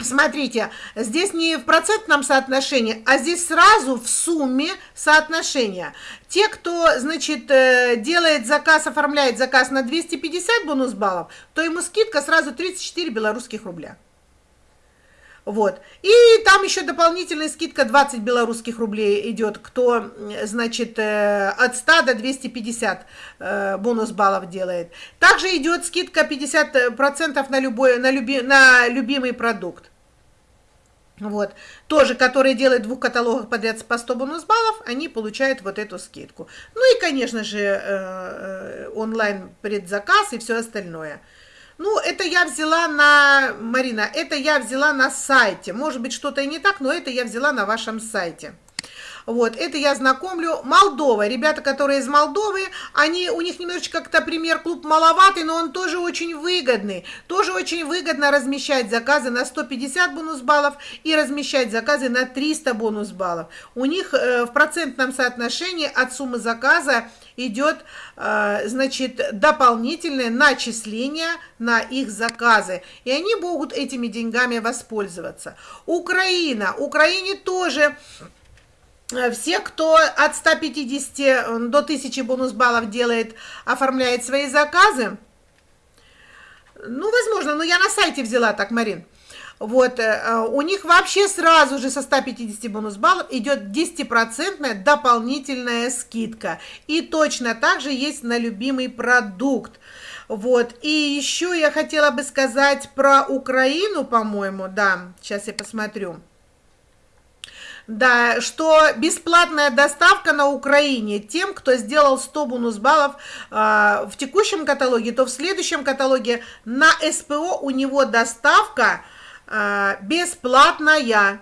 Смотрите, здесь не в процентном соотношении, а здесь сразу в сумме соотношения. Те, кто, значит, э, делает заказ, оформляет заказ на 250 бонус баллов, то ему скидка сразу 34 белорусских рубля. Вот. И там еще дополнительная скидка 20 белорусских рублей идет, кто, значит, э, от 100 до 250 э, бонус баллов делает. Также идет скидка 50% на, любой, на, люби, на любимый продукт. Вот, тоже, которые делают двух каталогах подряд по 100 бонус баллов, они получают вот эту скидку. Ну и, конечно же, э, онлайн предзаказ и все остальное. Ну, это я взяла на, Марина, это я взяла на сайте. Может быть, что-то и не так, но это я взяла на вашем сайте. Вот, это я знакомлю. Молдова, ребята, которые из Молдовы, они, у них немножечко как-то премьер-клуб маловатый, но он тоже очень выгодный. Тоже очень выгодно размещать заказы на 150 бонус баллов и размещать заказы на 300 бонус баллов. У них э, в процентном соотношении от суммы заказа идет, э, значит, дополнительное начисление на их заказы. И они могут этими деньгами воспользоваться. Украина. Украине тоже Э, все, кто от 150 э, до 1000 бонус баллов делает, оформляет свои заказы, ну, возможно, но я на сайте взяла так, Марин. Вот, э, у них вообще сразу же со 150 бонус баллов идет 10% дополнительная скидка. И точно так же есть на любимый продукт. Вот, и еще я хотела бы сказать про Украину, по-моему, да, сейчас я посмотрю. Да, что бесплатная доставка на Украине тем, кто сделал 100 бонус баллов э, в текущем каталоге, то в следующем каталоге на СПО у него доставка бесплатная.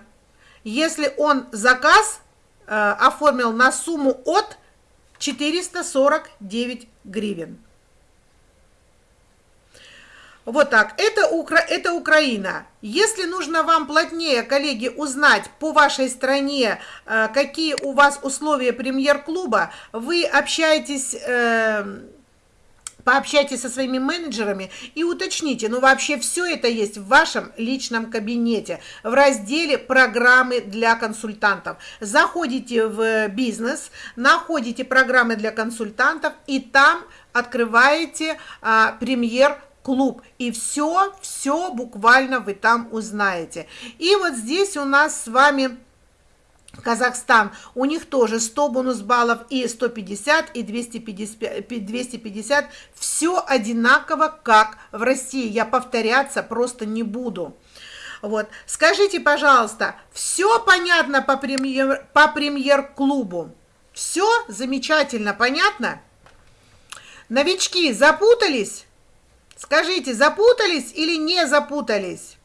Если он заказ э, оформил на сумму от 449 гривен. Вот так. Это, Укра... это Украина. Если нужно вам плотнее, коллеги, узнать по вашей стране, э, какие у вас условия премьер-клуба, вы общаетесь... Пообщайтесь со своими менеджерами и уточните, ну вообще все это есть в вашем личном кабинете в разделе программы для консультантов. Заходите в бизнес, находите программы для консультантов и там открываете а, премьер клуб. И все, все буквально вы там узнаете. И вот здесь у нас с вами Казахстан, у них тоже 100 бонус баллов и 150 и 250, 250, все одинаково, как в России, я повторяться просто не буду. Вот, скажите, пожалуйста, все понятно по премьер, по премьер-клубу? Все замечательно, понятно? Новички запутались? Скажите, запутались или не запутались?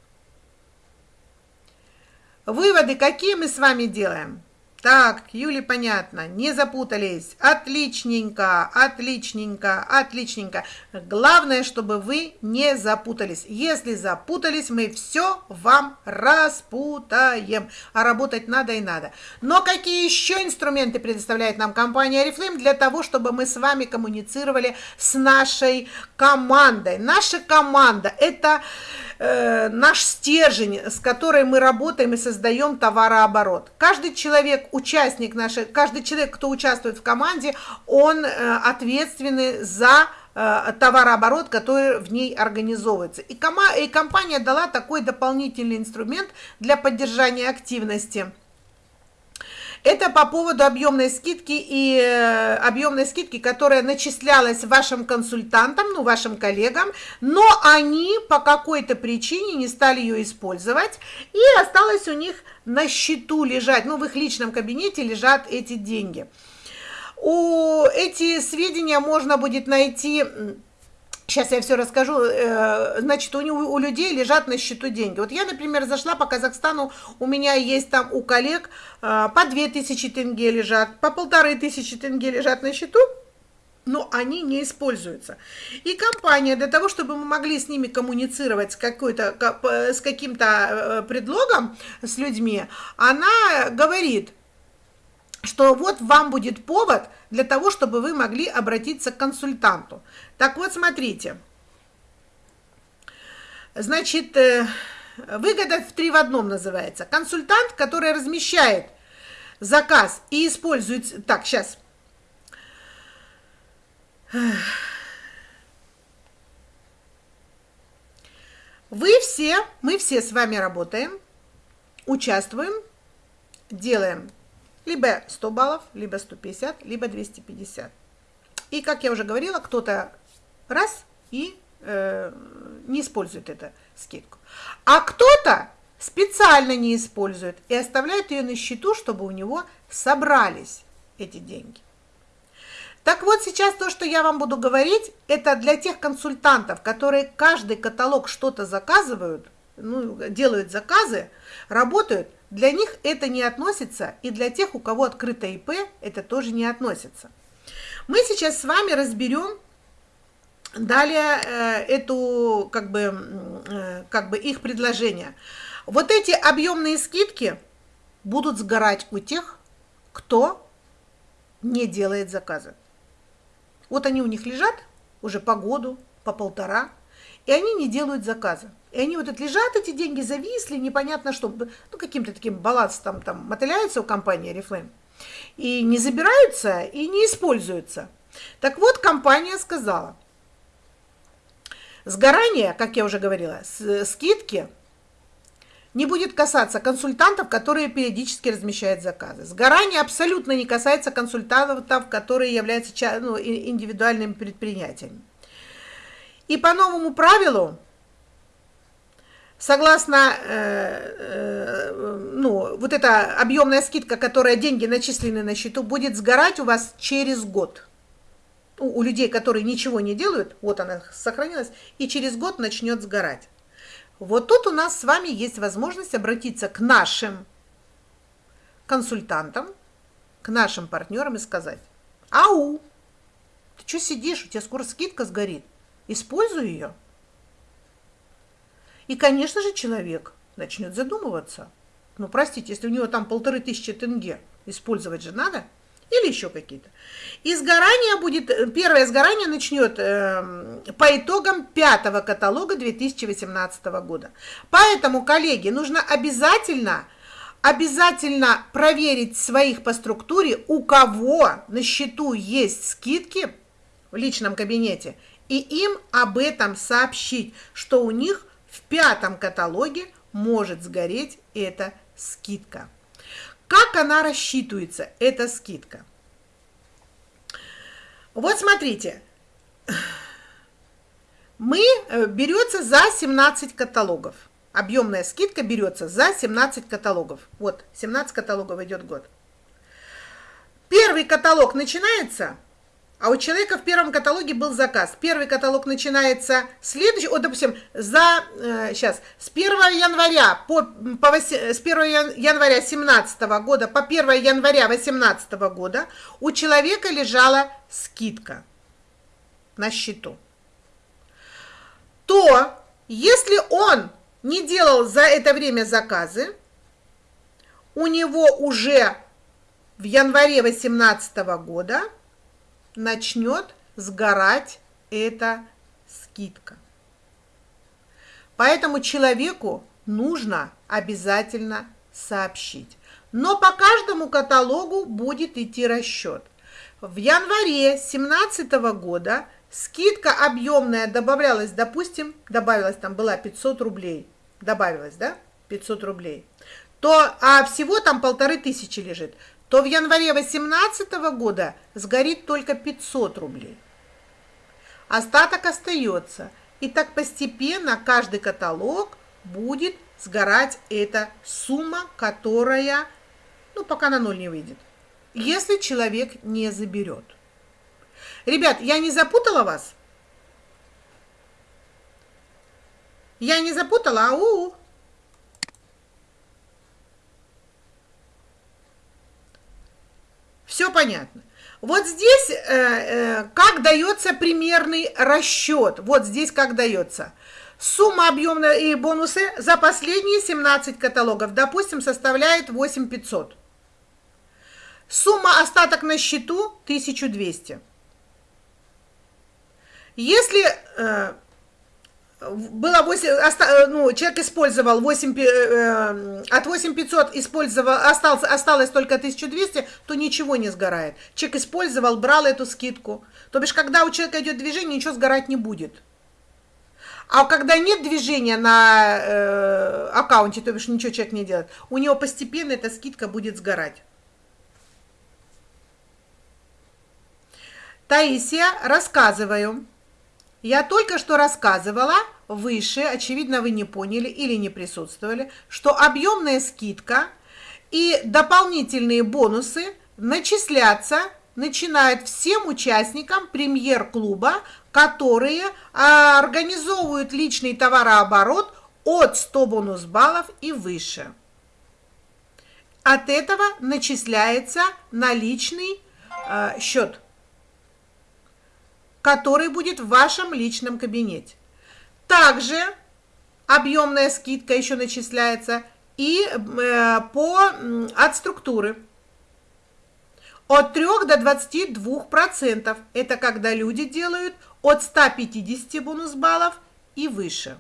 Выводы какие мы с вами делаем? Так, Юле понятно, не запутались. Отличненько, отличненько, отличненько. Главное, чтобы вы не запутались. Если запутались, мы все вам распутаем. А работать надо и надо. Но какие еще инструменты предоставляет нам компания Oriflame для того, чтобы мы с вами коммуницировали с нашей командой? Наша команда – это э, наш стержень, с которой мы работаем и создаем товарооборот. Каждый человек, участник нашей, каждый человек, кто участвует в команде, он э, ответственный за э, товарооборот, который в ней организовывается. И, кома, и компания дала такой дополнительный инструмент для поддержания активности – это по поводу объемной скидки и э, объемной скидки, которая начислялась вашим консультантам, ну, вашим коллегам, но они по какой-то причине не стали ее использовать, и осталось у них на счету лежать, ну, в их личном кабинете лежат эти деньги. У эти сведения можно будет найти Сейчас я все расскажу. Э, значит, у, у людей лежат на счету деньги. Вот я, например, зашла по Казахстану, у меня есть там у коллег э, по 2000 тенге лежат, по полторы тысячи тенге лежат на счету, но они не используются. И компания для того, чтобы мы могли с ними коммуницировать с, какой-то, с каким-то э, предлогом, с людьми, она говорит, что вот вам будет повод для того, чтобы вы могли обратиться к консультанту. Так вот, смотрите. Значит, э, выгода в три в одном называется. Консультант, который размещает заказ и использует... Так, сейчас. Вы все, мы все с вами работаем, участвуем, делаем либо 100 баллов, либо 150, либо 250. И, как я уже говорила, кто-то раз и э, не использует эту скидку. А кто-то специально не использует и оставляет ее на счету, чтобы у него собрались эти деньги. Так вот, сейчас то, что я вам буду говорить, это для тех консультантов, которые каждый каталог что-то заказывают, ну, делают заказы, работают – для них это не относится, и для тех, у кого открыто ИП, это тоже не относится. Мы сейчас с вами разберем далее э, эту, как бы, э, как бы их предложение. Вот эти объемные скидки будут сгорать у тех, кто не делает заказы. Вот они у них лежат уже по году, по полтора, и они не делают заказы. И они вот это лежат, эти деньги зависли, непонятно что, ну, каким-то таким балансом там мотыляются у компании Oriflame. И не забираются, и не используются. Так вот, компания сказала, сгорание, как я уже говорила, скидки не будет касаться консультантов, которые периодически размещают заказы. Сгорание абсолютно не касается консультантов, которые являются ну, индивидуальными предприятиями. И по новому правилу согласно, э, э, ну, вот эта объемная скидка, которая деньги начислены на счету, будет сгорать у вас через год. У, людей, которые ничего не делают, вот она сохранилась, и через год начнет сгорать. Вот тут у нас с вами есть возможность обратиться к нашим консультантам, к нашим партнерам и сказать, ау, ты что сидишь, у тебя скоро скидка сгорит, используй ее. И, конечно же, человек начнет задумываться. Ну, простите, если у него там полторы тысячи тенге, использовать же надо. Или еще какие-то. И сгорание будет, первое сгорание начнет э, по итогам пятого каталога 2018 года. Поэтому, коллеги, нужно обязательно, обязательно проверить своих по структуре, у кого на счету есть скидки в личном кабинете, и им об этом сообщить, что у них в пятом каталоге может сгореть эта скидка. Как она рассчитывается, эта скидка? Вот смотрите, мы э, берется за 17 каталогов. Объемная скидка берется за 17 каталогов. Вот, 17 каталогов идет год. Первый каталог начинается а у человека в первом каталоге был заказ. Первый каталог начинается следующий, вот, допустим, за, э, сейчас, с 1 января по, по 8, с 1 января 17 года по 1 января 18 года у человека лежала скидка на счету. То, если он не делал за это время заказы, у него уже в январе 18 года начнет сгорать эта скидка. Поэтому человеку нужно обязательно сообщить. Но по каждому каталогу будет идти расчет. В январе 2017 года скидка объемная добавлялась, допустим, добавилась там была 500 рублей, добавилась, да, 500 рублей, то, а всего там полторы тысячи лежит то в январе 2018 года сгорит только 500 рублей. Остаток остается, и так постепенно каждый каталог будет сгорать эта сумма, которая, ну, пока на ноль не выйдет, если человек не заберет. Ребят, я не запутала вас? Я не запутала? Ау! Все понятно. Вот здесь э, э, как дается примерный расчет. Вот здесь как дается. Сумма объемная и бонусы за последние 17 каталогов, допустим, составляет 8500. Сумма остаток на счету 1200. Если э, было 8, оста, ну, человек использовал 8, э, э, от 8500 использовал, остался, осталось только 1200, то ничего не сгорает. Человек использовал, брал эту скидку. То бишь, когда у человека идет движение, ничего сгорать не будет. А когда нет движения на э, аккаунте, то бишь ничего человек не делает, у него постепенно эта скидка будет сгорать. Таисия, рассказываю. Я только что рассказывала выше, очевидно, вы не поняли или не присутствовали, что объемная скидка и дополнительные бонусы начисляться начинают всем участникам премьер-клуба, которые а, организовывают личный товарооборот от 100 бонус-баллов и выше. От этого начисляется наличный э, счет который будет в вашем личном кабинете. Также объемная скидка еще начисляется и э, по, от структуры. От 3 до 22%. Это когда люди делают от 150 бонус баллов и выше.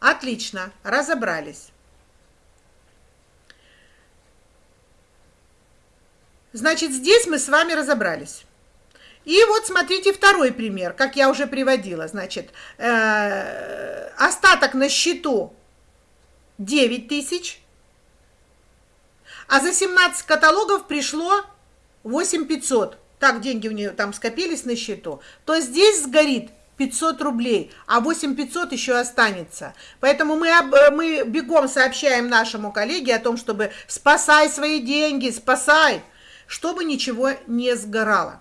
Отлично, разобрались. Значит, здесь мы с вами разобрались. И вот смотрите второй пример, как я уже приводила. Значит, э, остаток на счету 9 тысяч, а за 17 каталогов пришло 8 500. Так деньги у нее там скопились на счету. То здесь сгорит 500 рублей, а 8 500 еще останется. Поэтому мы, мы бегом сообщаем нашему коллеге о том, чтобы спасай свои деньги, спасай, чтобы ничего не сгорало.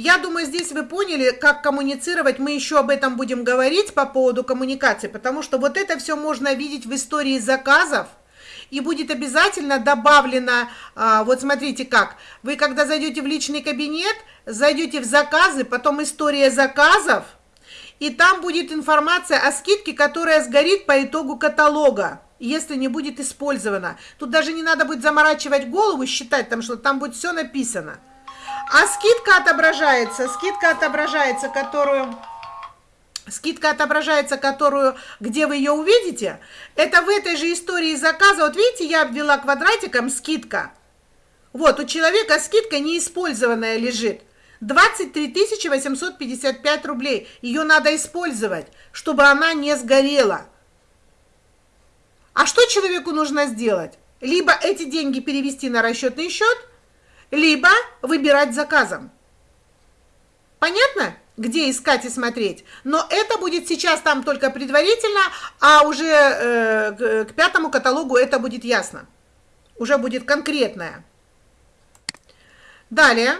Я думаю, здесь вы поняли, как коммуницировать. Мы еще об этом будем говорить по поводу коммуникации, потому что вот это все можно видеть в истории заказов. И будет обязательно добавлено, а, вот смотрите как, вы когда зайдете в личный кабинет, зайдете в заказы, потом история заказов, и там будет информация о скидке, которая сгорит по итогу каталога. если не будет использовано. Тут даже не надо будет заморачивать голову, считать там, что там будет все написано. А скидка отображается, скидка отображается, которую... Скидка отображается, которую, где вы ее увидите, это в этой же истории заказа. Вот видите, я обвела квадратиком скидка. Вот, у человека скидка неиспользованная лежит. 23 855 рублей. Ее надо использовать, чтобы она не сгорела. А что человеку нужно сделать? Либо эти деньги перевести на расчетный счет, либо выбирать заказом. Понятно? Где искать и смотреть. Но это будет сейчас там только предварительно, а уже э, к, пятому каталогу это будет ясно. Уже будет конкретное. Далее.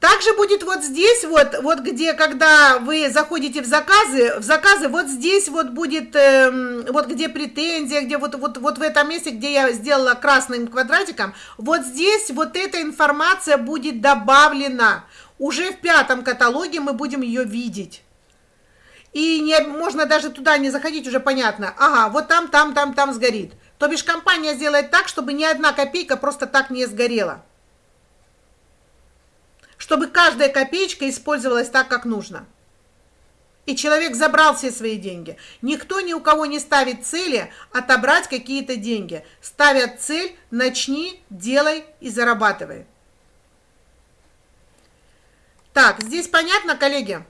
Также будет вот здесь, вот, вот где, когда вы заходите в заказы, в заказы вот здесь вот будет, э, вот где претензия, где вот, вот, вот в этом месте, где я сделала красным квадратиком, вот здесь вот эта информация будет добавлена. Уже в пятом каталоге мы будем ее видеть. И не, можно даже туда не заходить, уже понятно. Ага, вот там, там, там, там сгорит. То бишь компания сделает так, чтобы ни одна копейка просто так не сгорела чтобы каждая копеечка использовалась так, как нужно. И человек забрал все свои деньги. Никто ни у кого не ставит цели отобрать какие-то деньги. Ставят цель «начни, делай и зарабатывай». Так, здесь понятно, коллеги?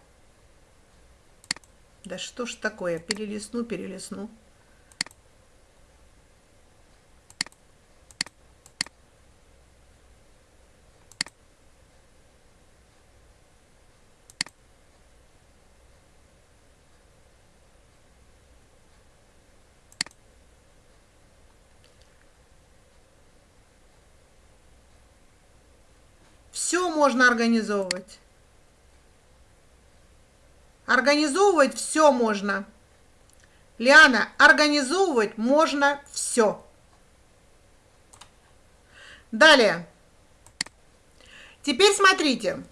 Да что ж такое, перелесну, перелесну. Все можно организовывать. Организовывать все можно. Лиана, организовывать можно все. Далее. Теперь смотрите.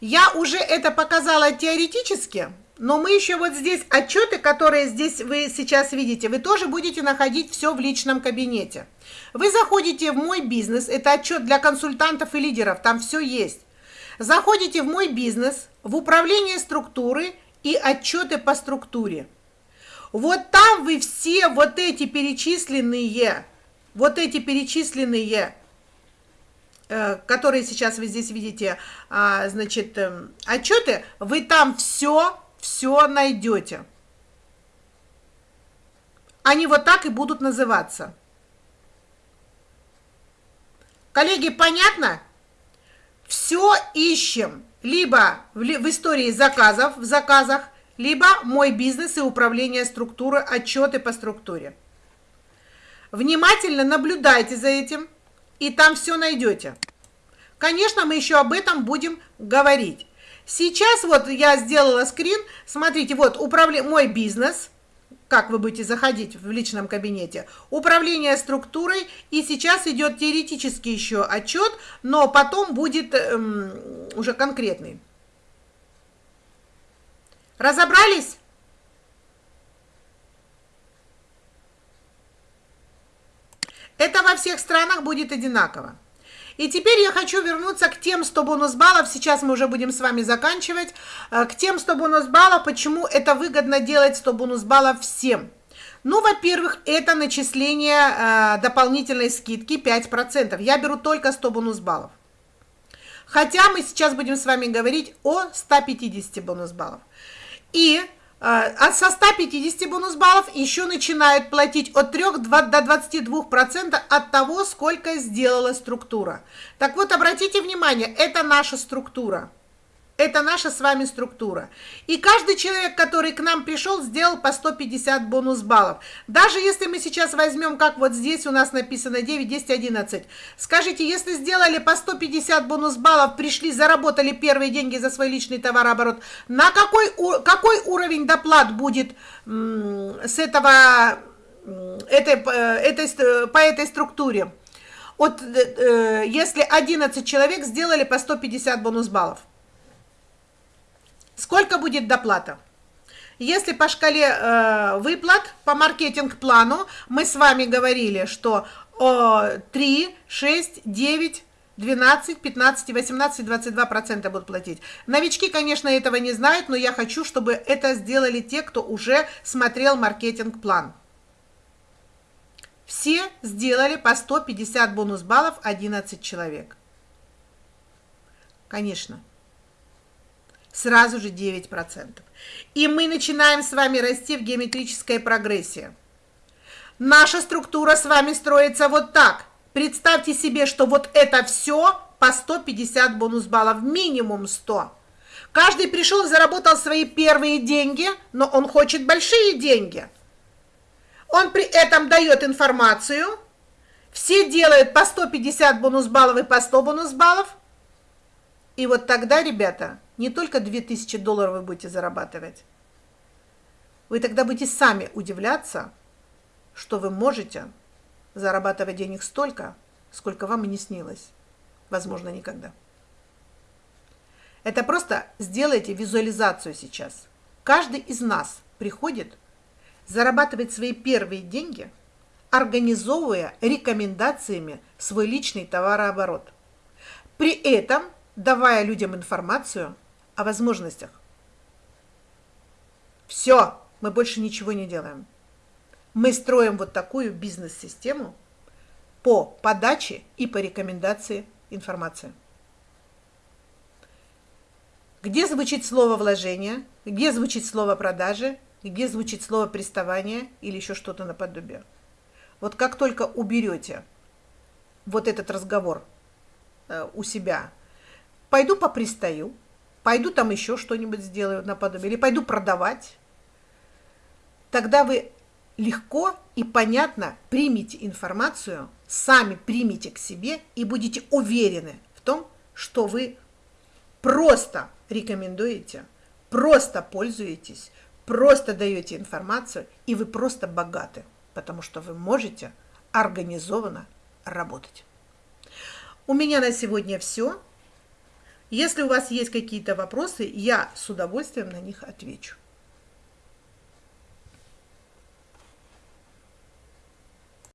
Я уже это показала теоретически, но мы еще вот здесь отчеты, которые здесь вы сейчас видите, вы тоже будете находить все в личном кабинете. Вы заходите в мой бизнес, это отчет для консультантов и лидеров, там все есть. Заходите в мой бизнес, в управление структуры и отчеты по структуре. Вот там вы все вот эти перечисленные, вот эти перечисленные, э, которые сейчас вы здесь видите, а, значит, эм, отчеты, вы там все, все найдете. Они вот так и будут называться. Коллеги, понятно? Все ищем либо в, истории заказов, в заказах, либо мой бизнес и управление структуры, отчеты по структуре. Внимательно наблюдайте за этим, и там все найдете. Конечно, мы еще об этом будем говорить. Сейчас вот я сделала скрин, смотрите, вот управля... мой бизнес – как вы будете заходить в личном кабинете, управление структурой, и сейчас идет теоретический еще отчет, но потом будет эм, уже конкретный. Разобрались? Это во всех странах будет одинаково. И теперь я хочу вернуться к тем 100 бонус баллов, сейчас мы уже будем с вами заканчивать, э, к тем 100 бонус баллов, почему это выгодно делать 100 бонус баллов всем. Ну, во-первых, это начисление э, дополнительной скидки 5%. Я беру только 100 бонус баллов. Хотя мы сейчас будем с вами говорить о 150 бонус баллов. И а со 150 бонус баллов еще начинают платить от 3 до 22% от того, сколько сделала структура. Так вот, обратите внимание, это наша структура. Это наша с вами структура. И каждый человек, который к нам пришел, сделал по 150 бонус баллов. Даже если мы сейчас возьмем, как вот здесь у нас написано 9, 10, 11. Скажите, если сделали по 150 бонус баллов, пришли, заработали первые деньги за свой личный товарооборот, на какой, какой уровень доплат будет с этого, этой, э, этой, по этой структуре? Вот, э, э, если 11 человек сделали по 150 бонус баллов. Сколько будет доплата? Если по шкале э, выплат по маркетинг-плану мы с вами говорили, что э, 3, 6, 9, 12, 15, 18, 22 процента будут платить. Новички, конечно, этого не знают, но я хочу, чтобы это сделали те, кто уже смотрел маркетинг-план. Все сделали по 150 бонус баллов 11 человек. Конечно. Сразу же 9%. И мы начинаем с вами расти в геометрической прогрессии. Наша структура с вами строится вот так. Представьте себе, что вот это все по 150 бонус баллов, минимум 100. Каждый пришел, заработал свои первые деньги, но он хочет большие деньги – он при этом дает информацию, все делают по 150 бонус баллов и по 100 бонус баллов. И вот тогда, ребята, не только 2000 долларов вы будете зарабатывать, вы тогда будете сами удивляться, что вы можете зарабатывать денег столько, сколько вам и не снилось. Возможно, никогда. Это просто сделайте визуализацию сейчас. Каждый из нас приходит зарабатывать свои первые деньги, организовывая рекомендациями свой личный товарооборот. При этом давая людям информацию о возможностях. Все, мы больше ничего не делаем. Мы строим вот такую бизнес-систему по подаче и по рекомендации информации. Где звучит слово вложения, где звучит слово продажи, где звучит слово приставание или еще что-то наподобие. Вот как только уберете вот этот разговор э, у себя, пойду попристаю, пойду там еще что-нибудь сделаю наподобие, или пойду продавать, тогда вы легко и понятно примите информацию, сами примите к себе и будете уверены в том, что вы просто рекомендуете, просто пользуетесь, просто даете информацию, и вы просто богаты, потому что вы можете организованно работать. У меня на сегодня все. Если у вас есть какие-то вопросы, я с удовольствием на них отвечу.